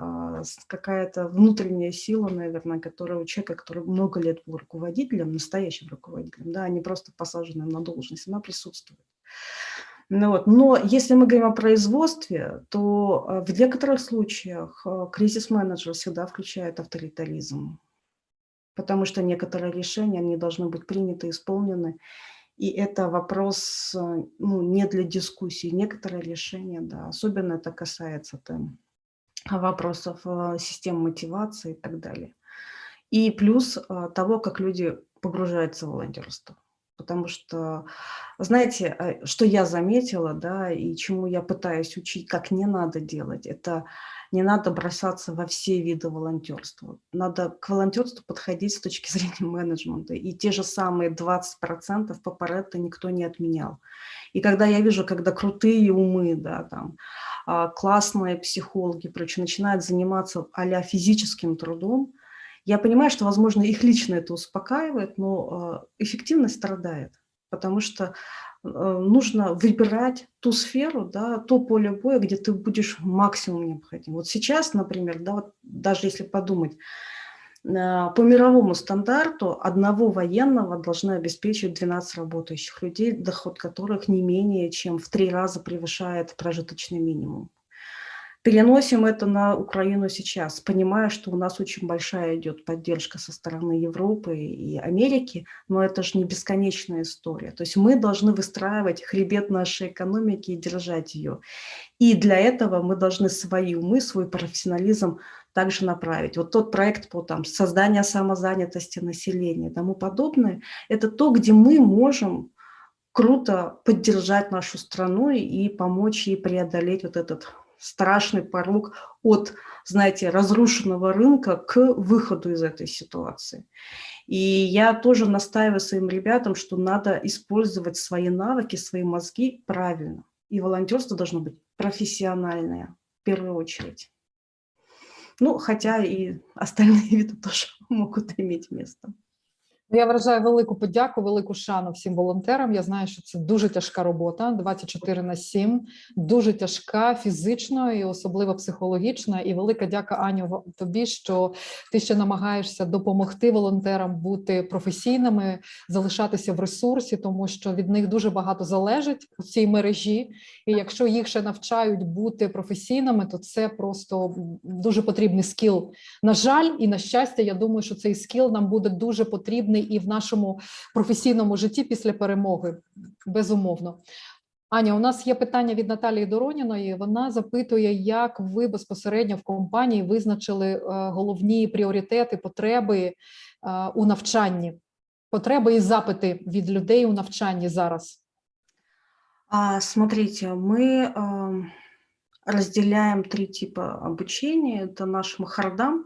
с- какая-то внутренняя сила, наверное, которая у человека, который много лет был руководителем, настоящим руководителем, да, а не просто посаженным на должность, она присутствует. Ну вот. Но если мы говорим о производстве, то а, в некоторых случаях а, кризис-менеджер всегда включает авторитаризм, потому что некоторые решения, они должны быть приняты, исполнены, и это вопрос э, ну, не для дискуссии. Некоторые решения, да, особенно это касается там, вопросов э, систем мотивации и так далее. И плюс э, того, как люди погружаются в волонтерство. Потому что, знаете, э, что я заметила, да, и чему я пытаюсь учить, как не надо делать, это не надо бросаться во все виды волонтерства. Надо к волонтерству подходить с точки зрения менеджмента. И те же самые 20% по Паретто никто не отменял. И когда я вижу, когда крутые умы, да, там, а, классные психологи, прочее, начинают заниматься а физическим трудом, я понимаю, что, возможно, их лично это успокаивает, но э, эффективность страдает, потому что э, нужно выбирать ту сферу, да, то поле боя, где ты будешь максимум необходим. Вот сейчас, например, да, вот даже если подумать, э, по мировому стандарту одного военного должны обеспечивать 12 работающих людей, доход которых не менее чем в три раза превышает прожиточный минимум. Переносим это на Украину сейчас, понимая, что у нас очень большая идет поддержка со стороны Европы и Америки, но это же не бесконечная история. То есть мы должны выстраивать хребет нашей экономики и держать ее. И для этого мы должны свои умы, свой профессионализм также направить. Вот тот проект по там, созданию самозанятости населения и тому подобное, это то, где мы можем круто поддержать нашу страну и помочь ей преодолеть вот этот страшный порог от, знаете, разрушенного рынка к выходу из этой ситуации. И я тоже настаиваю своим ребятам, что надо использовать свои навыки, свои мозги правильно. И волонтерство должно быть профессиональное в первую очередь. Ну, хотя и остальные виды тоже могут иметь место. Я вражаю велику подяку, велику шану всім волонтерам. Я знаю, що це дуже тяжка робота, 24 на 7, дуже тяжка фізично і особливо психологічна. І велика дяка Аню тобі, що ти ще намагаєшся допомогти волонтерам бути професійними, залишатися в ресурсі, тому що від них дуже багато залежить у цій мережі. І якщо їх ще навчають бути професійними, то це просто дуже потрібний скіл. На жаль, і на щастя, я думаю, що цей скіл нам буде дуже потрібний і в нашому професійному житті після перемоги. Безумовно. Аня, у нас є питання від Наталії Дороніної. Вона запитує, як ви безпосередньо в компанії визначили е, головні пріоритети, потреби е, у навчанні. потреби і запити від людей у навчанні зараз? Смотрите, мы ам, разделяем три типа обучения. Это наш махардам.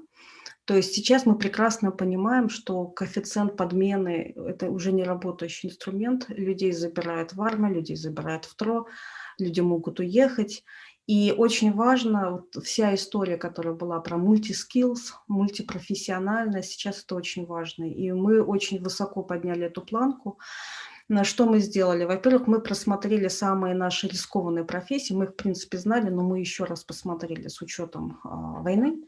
То есть сейчас мы прекрасно понимаем, что коэффициент подмены– это уже не работающий инструмент. Людей забирают в армию, людей забирают в ТРО, люди могут уехать. И очень важно, вот вся история, которая была про мультискиллс, мультипрофессиональность, сейчас это очень важно. И мы очень высоко подняли эту планку. Что мы сделали? Во-первых, мы просмотрели самые наши рискованные профессии. Мы их, в принципе, знали, но мы еще раз посмотрели с учетом а, войны.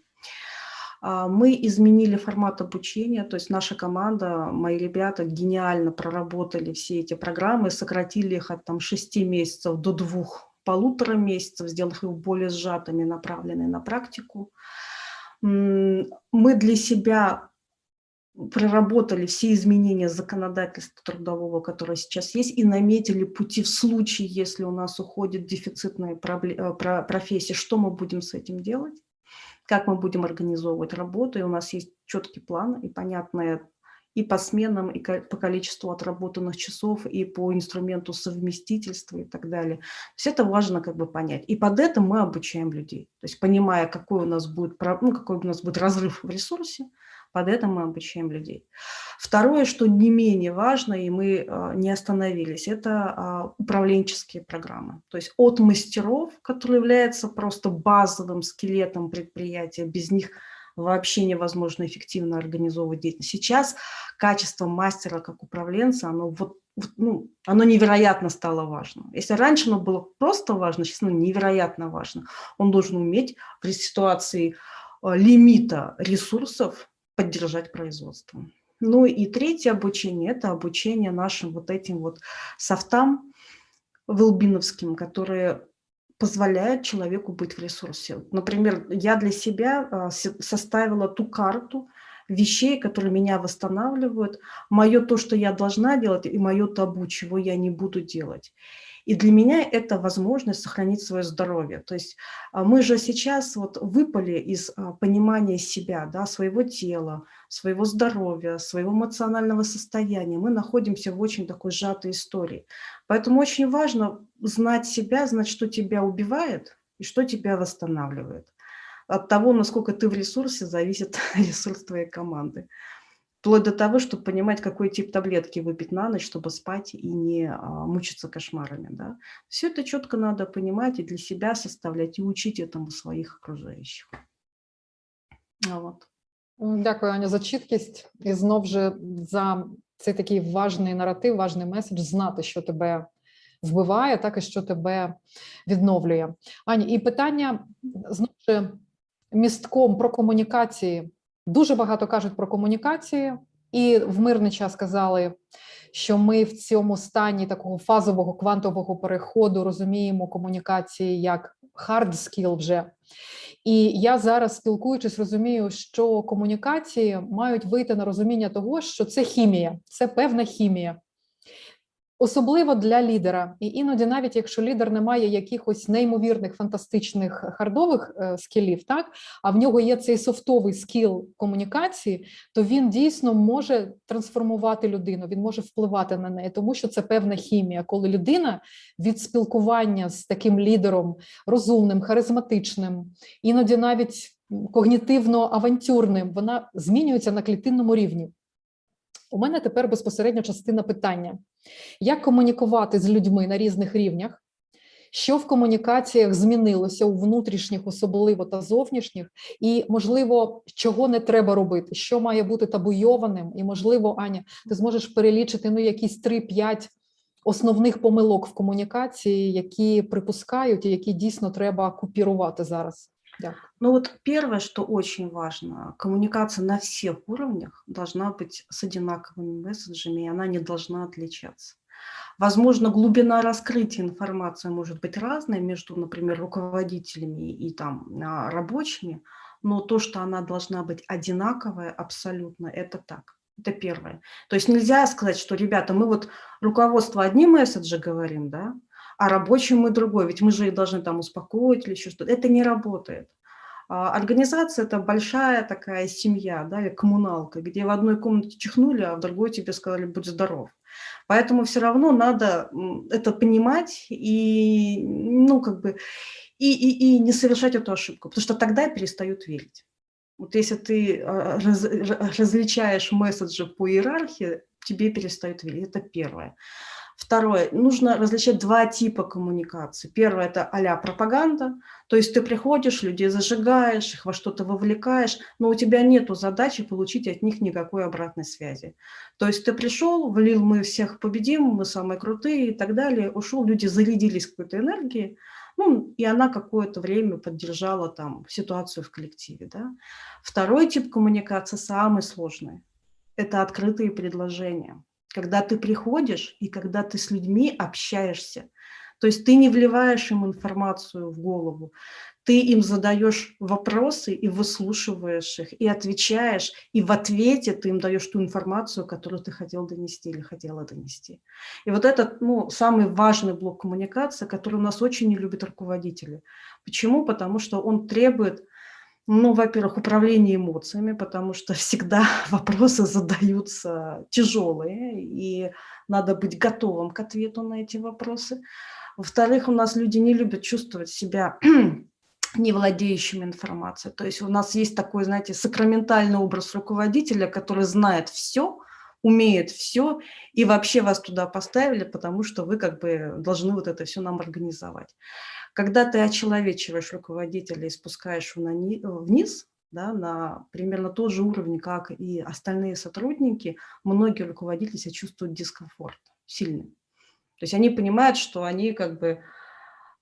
А, Мы изменили формат обучения, то есть наша команда, мои ребята гениально проработали все эти программы, сократили их от там, 6 месяцев до двух полутора месяцев, сделав их более сжатыми, направленными на практику. Мы для себя проработали все изменения законодательства трудового, которое сейчас есть, и наметили пути в случае, если у нас уходят дефицитные пробле- э, про- профессии, что мы будем с этим делать, как мы будем организовывать работу, и у нас есть четкий план и понятная и по сменам, и по количеству отработанных часов, и по инструменту совместительства и так далее. То есть это важно как бы понять. И под это мы обучаем людей. То есть понимая, какой у нас будет, ну, какой у нас будет разрыв в ресурсе, под это мы обучаем людей. Второе, что не менее важно, и мы а, не остановились, это а, управленческие программы. То есть от мастеров, которые являются просто базовым скелетом предприятия, без них вообще невозможно эффективно организовывать деятельность. Сейчас качество мастера как управленца, оно, вот, ну, оно невероятно стало важным. Если раньше оно было просто важно, сейчас оно невероятно важно. Он должен уметь в ситуации а, лимита ресурсов поддержать производство. Ну и третье обучение – это обучение нашим вот этим вот софтам велбиновским, которые позволяют человеку быть в ресурсе. Например, я для себя а, составила ту карту вещей, которые меня восстанавливают, мое то, что я должна делать, и мое табу, чего я не буду делать. И для меня это возможность сохранить свое здоровье. То есть а, мы же сейчас вот выпали из а, понимания себя, да, своего тела, своего здоровья, своего эмоционального состояния. Мы находимся в очень такой сжатой истории. Поэтому очень важно знать себя, знать, что тебя убивает и что тебя восстанавливает. От того, насколько ты в ресурсе, зависит ресурс твоей команды. Вплоть до того, чтобы понимать, какой тип таблетки выпить на ночь, чтобы спать и не а, мучиться кошмарами. Да? Все это четко надо понимать и для себя составлять, и учить этому своих окружающих. А Вот. М, Дякую, Аня, за чіткість і знов же за цей такий важний наратив, важний меседж знати, що тебе вбиває, так і що тебе відновлює. Аня, і питання знов же містком про комунікації. Дуже багато кажуть про комунікації, і в мирний час казали, що ми в цьому стані такого фазового квантового переходу розуміємо комунікації як hard skill вже. І я зараз, спілкуючись, розумію, що комунікації мають вийти на розуміння того, що це хімія, це певна хімія. Особливо для лідера, і іноді, навіть якщо лідер не має якихось неймовірних фантастичних хардових е, скілів, так а в нього є цей софтовий скіл комунікації, то він дійсно може трансформувати людину, він може впливати на неї, тому що це певна хімія, коли людина від спілкування з таким лідером розумним, харизматичним, іноді навіть когнітивно-авантюрним, вона змінюється на клітинному рівні. У мене тепер безпосередньо частина питання: як комунікувати з людьми на різних рівнях? Що в комунікаціях змінилося у внутрішніх, особливо та зовнішніх, і можливо, чого не треба робити, що має бути табуйованим, і можливо, Аня, ти зможеш перелічити ну якісь 3-5 основних помилок в комунікації, які припускають і які дійсно треба купірувати зараз. Дякую. Ну вот первое, что очень важно, коммуникация на всех уровнях должна быть с одинаковыми месседжами, и она не должна отличаться. Возможно, глубина раскрытия информации может быть разной между, например, руководителями и там а, рабочими, но то, что она должна быть одинаковая абсолютно, это так. Это первое. То есть нельзя сказать, что, ребята, мы вот руководство одни месседжи говорим, да, а рабочим мы другой. Ведь мы же их должны там успокоить или еще что-то. Это не работает. А, Организация– это большая такая семья, да, или коммуналка, где в одной комнате чихнули, а в другой тебе сказали «будь здоров». Поэтому все равно надо это понимать и, ну, как бы, и, и, и не совершать эту ошибку, потому что тогда перестают верить. Вот если ты а, раз- ра- различаешь месседжи по иерархии, тебе перестают верить. Это первое. Второе. Нужно различать два типа коммуникации. Первое– это а пропаганда. То есть ты приходишь, людей зажигаешь, их во что-то вовлекаешь, но у тебя нет задачи получить от них никакой обратной связи. То есть ты пришел, влил, мы всех победим, мы самые крутые и так далее, ушел, люди зарядились какой-то энергией, ну, и она какое-то время поддержала там ситуацию в коллективе. Да? Второй тип коммуникации самый сложный – это открытые предложения когда ты приходишь и когда ты с людьми общаешься. То есть ты не вливаешь им информацию в голову, ты им задаешь вопросы и выслушиваешь их, и отвечаешь, и в ответе ты им даешь ту информацию, которую ты хотел донести или хотела донести. И вот этот ну, самый важный блок коммуникации, который у нас очень не любят руководители. Почему? Потому что он требует ну, во-первых, управление эмоциями, потому что всегда вопросы задаются тяжелые, и надо быть готовым к ответу на эти вопросы. Во-вторых, у нас люди не любят чувствовать себя не владеющими информацией. То есть у нас есть такой, знаете, сакраментальный образ руководителя, который знает все, умеет все, и вообще вас туда поставили, потому что вы как бы должны вот это все нам организовать. Когда ты очеловечиваешь руководителя и спускаешь вниз, да, на примерно тот же уровень, как и остальные сотрудники, многие руководители себя чувствуют дискомфорт сильный. То есть они понимают, что они как бы,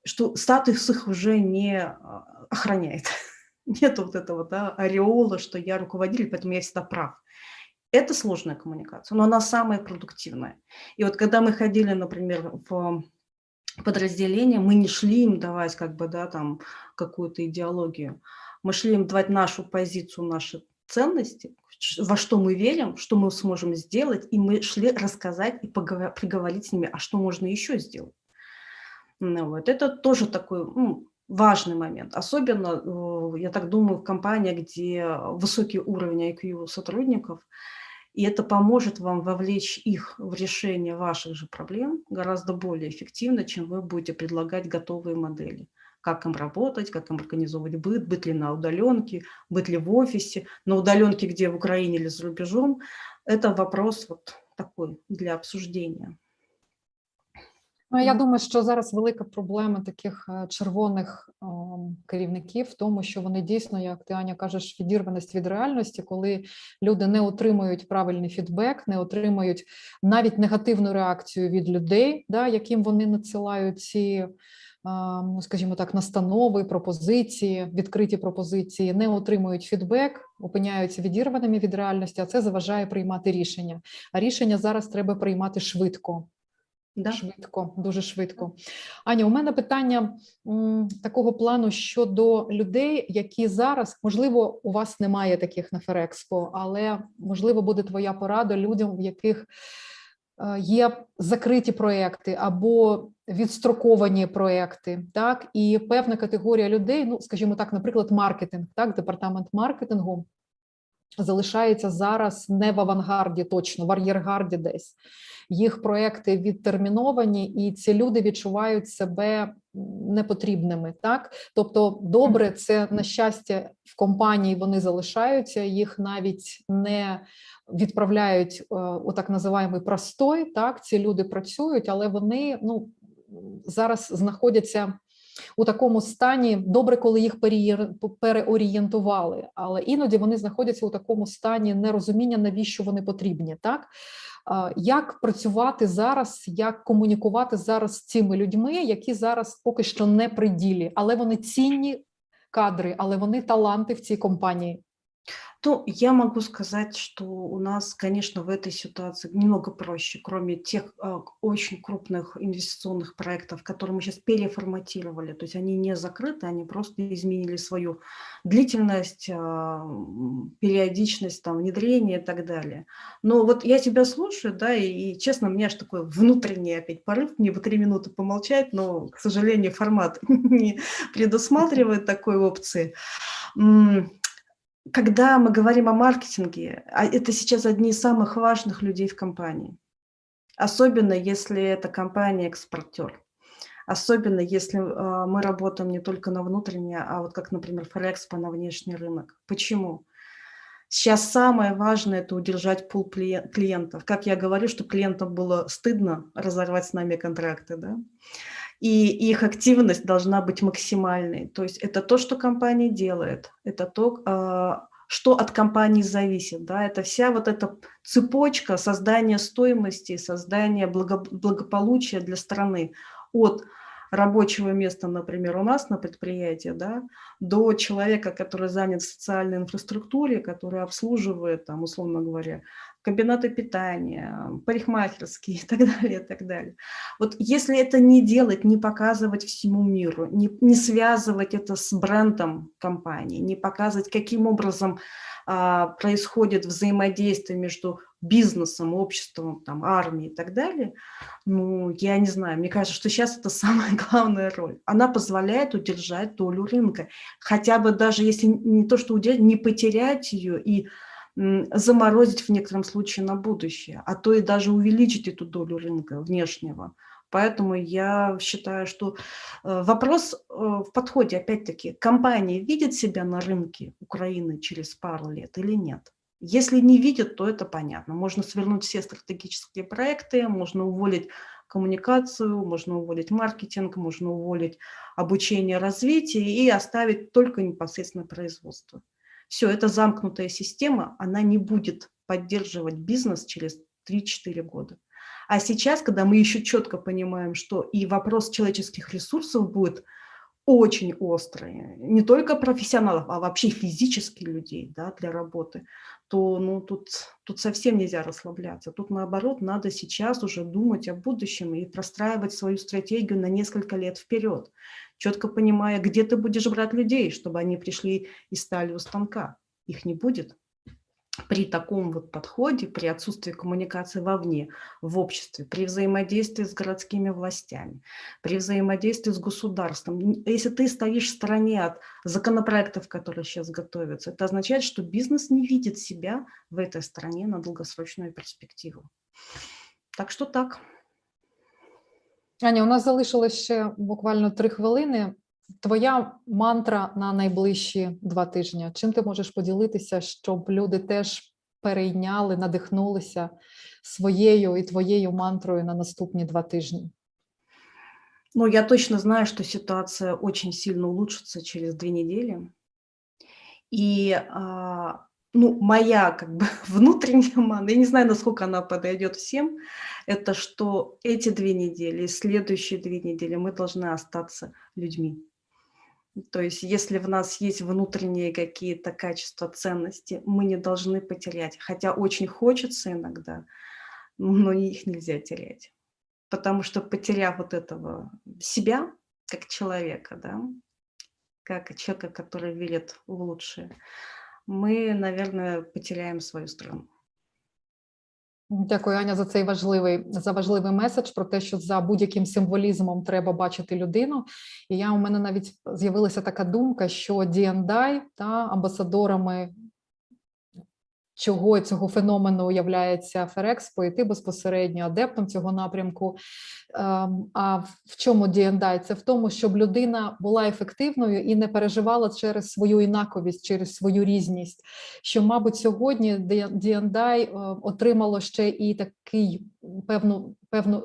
что статус их уже не а, охраняет. Нет вот этого да, ореола, что я руководитель, поэтому я всегда прав. Это сложная коммуникация, но она самая продуктивная. И вот когда мы ходили, например, в подразделения, мы не шли им давать как бы, да, там какую-то идеологию. Мы шли им давать нашу позицию, наши ценности, во что мы верим, что мы сможем сделать, и мы шли рассказать и поговор- приговорить с ними, а что можно еще сделать. Ну, вот. Это тоже такой ну, важный момент. Особенно, э, я так думаю, в компаниях, где высокий уровень IQ сотрудников – и это поможет вам вовлечь их в решение ваших же проблем гораздо более эффективно, чем вы будете предлагать готовые модели. Как им работать, как им организовывать быт, быть ли на удаленке, быть ли в офисе, на удаленке, где в Украине или за рубежом. Это вопрос вот такой для обсуждения. Ну, я думаю, що зараз велика проблема таких е, червоних керівників в тому, що вони дійсно, як ти Аня кажеш, відірваність від реальності, коли люди не отримують правильний фідбек, не отримують навіть негативну реакцію від людей, да, яким вони надсилають ці. Ну, скажімо так, настанови, пропозиції, відкриті пропозиції не отримують фідбек, опиняються відірваними від реальності, а це заважає приймати рішення. А рішення зараз треба приймати швидко. Да. Швидко, дуже швидко. Аня, у мене питання м, такого плану щодо людей, які зараз, можливо, у вас немає таких на Ферекспо, але можливо буде твоя порада людям, в яких е, є закриті проекти або відстроковані проекти, так і певна категорія людей, ну скажімо так, наприклад, маркетинг, так, департамент маркетингу залишається зараз не в авангарді, точно в ар'єргарді десь їх проекти відтерміновані, і ці люди відчувають себе непотрібними. Так, тобто, добре, це на щастя в компанії вони залишаються, їх навіть не відправляють е, у так називаємий простой. Так, ці люди працюють, але вони ну зараз знаходяться. У такому стані добре, коли їх переорієнтували, але іноді вони знаходяться у такому стані нерозуміння, навіщо вони потрібні, так? Як працювати зараз, як комунікувати зараз з цими людьми, які зараз поки що не при ділі, але вони цінні кадри, але вони таланти в цій компанії. То я могу сказать, что у нас, конечно, в этой ситуации немного проще, кроме тех к- очень крупных инвестиционных проектов, которые мы сейчас переформатировали. То есть они не закрыты, они просто изменили свою длительность, м, периодичность там, внедрения и так далее. Но вот я тебя слушаю, да, и, и, честно, у меня аж такой внутренний опять порыв, мне бы три минуты помолчать, но, к сожалению, формат не предусматривает такой опции. Когда мы говорим о маркетинге, а это сейчас одни из самых важных людей в компании. Особенно если это компания-экспортер. Особенно если а, мы работаем не только на внутренний, а вот как, например, Форекспо на внешний рынок. Почему? Сейчас самое важное– это удержать пул клие- клиентов. Как я говорю, что клиентам было стыдно разорвать с нами контракты, да? И их активность должна быть максимальной. То есть это то, что компания делает, это то, а, что от компании зависит. Да? Это вся вот эта цепочка создания стоимости, создания благо- благополучия для страны от рабочего места, например, у нас на предприятии, да, до человека, который занят в социальной инфраструктуре, который обслуживает, там, условно говоря, комбинаты питания, парикмахерские и так далее, и так далее. Вот если это не делать, не показывать всему миру, не, не связывать это с брендом компании, не показывать, каким образом а, происходит взаимодействие между бизнесом, обществом, там, армией и так далее, ну, я не знаю, мне кажется, что сейчас это самая главная роль. Она позволяет удержать долю рынка, хотя бы даже если не то, что удержать, не потерять ее и заморозить в некотором случае на будущее, а то и даже увеличить эту долю рынка внешнего. Поэтому я считаю, что э, вопрос э, в подходе, опять-таки, компания видит себя на рынке Украины через пару лет или нет? Если не видят, то это понятно. Можно свернуть все стратегические проекты, можно уволить коммуникацию, можно уволить маркетинг, можно уволить обучение, развитие и оставить только непосредственно производство. Все, это замкнутая система, она не будет поддерживать бизнес через 3-4 года. А сейчас, когда мы еще четко понимаем, что и вопрос человеческих ресурсов будет очень острый, не только профессионалов, а вообще физических людей да, для работы, то ну, тут, тут совсем нельзя расслабляться. Тут наоборот надо сейчас уже думать о будущем и простраивать свою стратегию на несколько лет вперед, четко понимая, где ты будешь брать людей, чтобы они пришли и стали у станка. Их не будет при таком вот подходе, при отсутствии коммуникации вовне, в обществе, при взаимодействии с городскими властями, при взаимодействии с государством. Если ты стоишь в стороне от законопроектов, которые сейчас готовятся, это означает, что бизнес не видит себя в этой стране на долгосрочную перспективу. Так что так. Аня, у нас залишилось ще буквально три хвилини. Твоя мантра на найближчі два тижні. Чим ти можеш поділитися, щоб люди теж перейняли, надихнулися своєю і твоєю мантрою на наступні два тижні? Но я точно знаю, что ситуация очень сильно улучшится через две недели. И ну, моя как бы внутренняя мана, я не знаю, насколько она подойдет всем, это что эти две недели, следующие две недели мы должны остаться людьми. То есть если в нас есть внутренние какие-то качества, ценности, мы не должны потерять. Хотя очень хочется иногда, но их нельзя терять. Потому что потеряв вот этого себя, как человека, да, как человека, который верит в лучшее, мы, наверное, потеряємо свою страну. Дякую, Аня, за цей важливий за важливий меседж про те, що за будь-яким символізмом треба бачити людину. І я у мене навіть з'явилася така думка, що D&I та амбасадорами чого цього феномену являється Ферекс пойти безпосередньо адептом цього напрямку. Ем, А в чому D&I? Це в тому, щоб людина була ефективною і не переживала через свою інаковість, через свою різність. Що, мабуть, сьогодні D&I е, отримало ще і такий певну, певну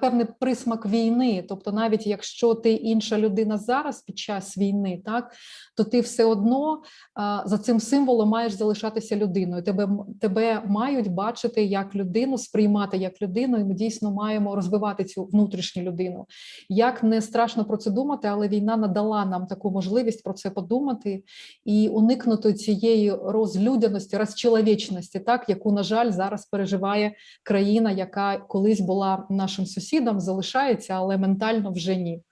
певний присмак війни. Тобто, навіть якщо ти інша людина зараз під час війни, так то ти все одно а, за цим символом маєш залишатися людиною. Тебе тебе мають бачити як людину, сприймати як людину, і ми дійсно маємо розвивати цю внутрішню людину. Як не страшно про це думати, але війна надала нам таку можливість про це подумати і уникнути цієї розлюдяності, розчеловічності, так яку на жаль зараз переживає країна, яка колись була нашим сусідом, залишається, але ментально вже ні.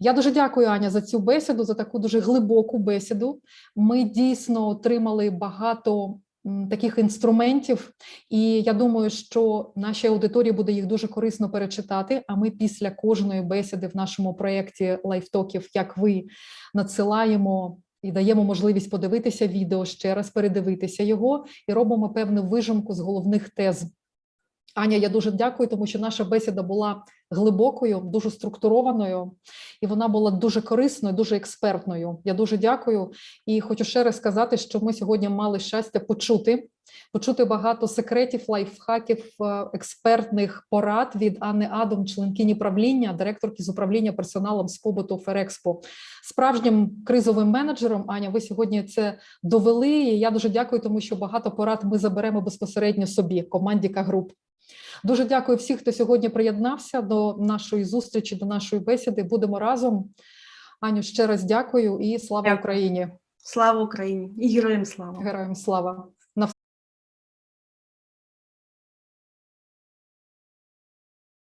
Я дуже дякую, Аня, за цю бесіду, за таку дуже глибоку бесіду. Ми дійсно отримали багато таких інструментів, і я думаю, що нашій аудиторії буде їх дуже корисно перечитати. А ми після кожної бесіди в нашому проєкті лайфтоків, як ви надсилаємо і даємо можливість подивитися відео ще раз, передивитися його і робимо певну вижимку з головних тез. Аня, я дуже дякую, тому що наша бесіда була глибокою, дуже структурованою, і вона була дуже корисною, дуже експертною. Я дуже дякую і хочу ще раз сказати, що ми сьогодні мали щастя почути, почути багато секретів, лайфхаків, е, експертних порад від Анни Адом, членкині правління, директорки з управління персоналом з побуту Ферекспо. Справжнім кризовим менеджером, Аня, ви сьогодні це довели. І я дуже дякую, тому що багато порад ми заберемо безпосередньо собі, команді К-груп. Дуже дякую всіх, хто сьогодні приєднався до нашої зустрічі, до нашої бесіди. Будемо разом. Аню, ще раз дякую і слава Дякую. Україні! Слава Україні і героям слава! Героям слава!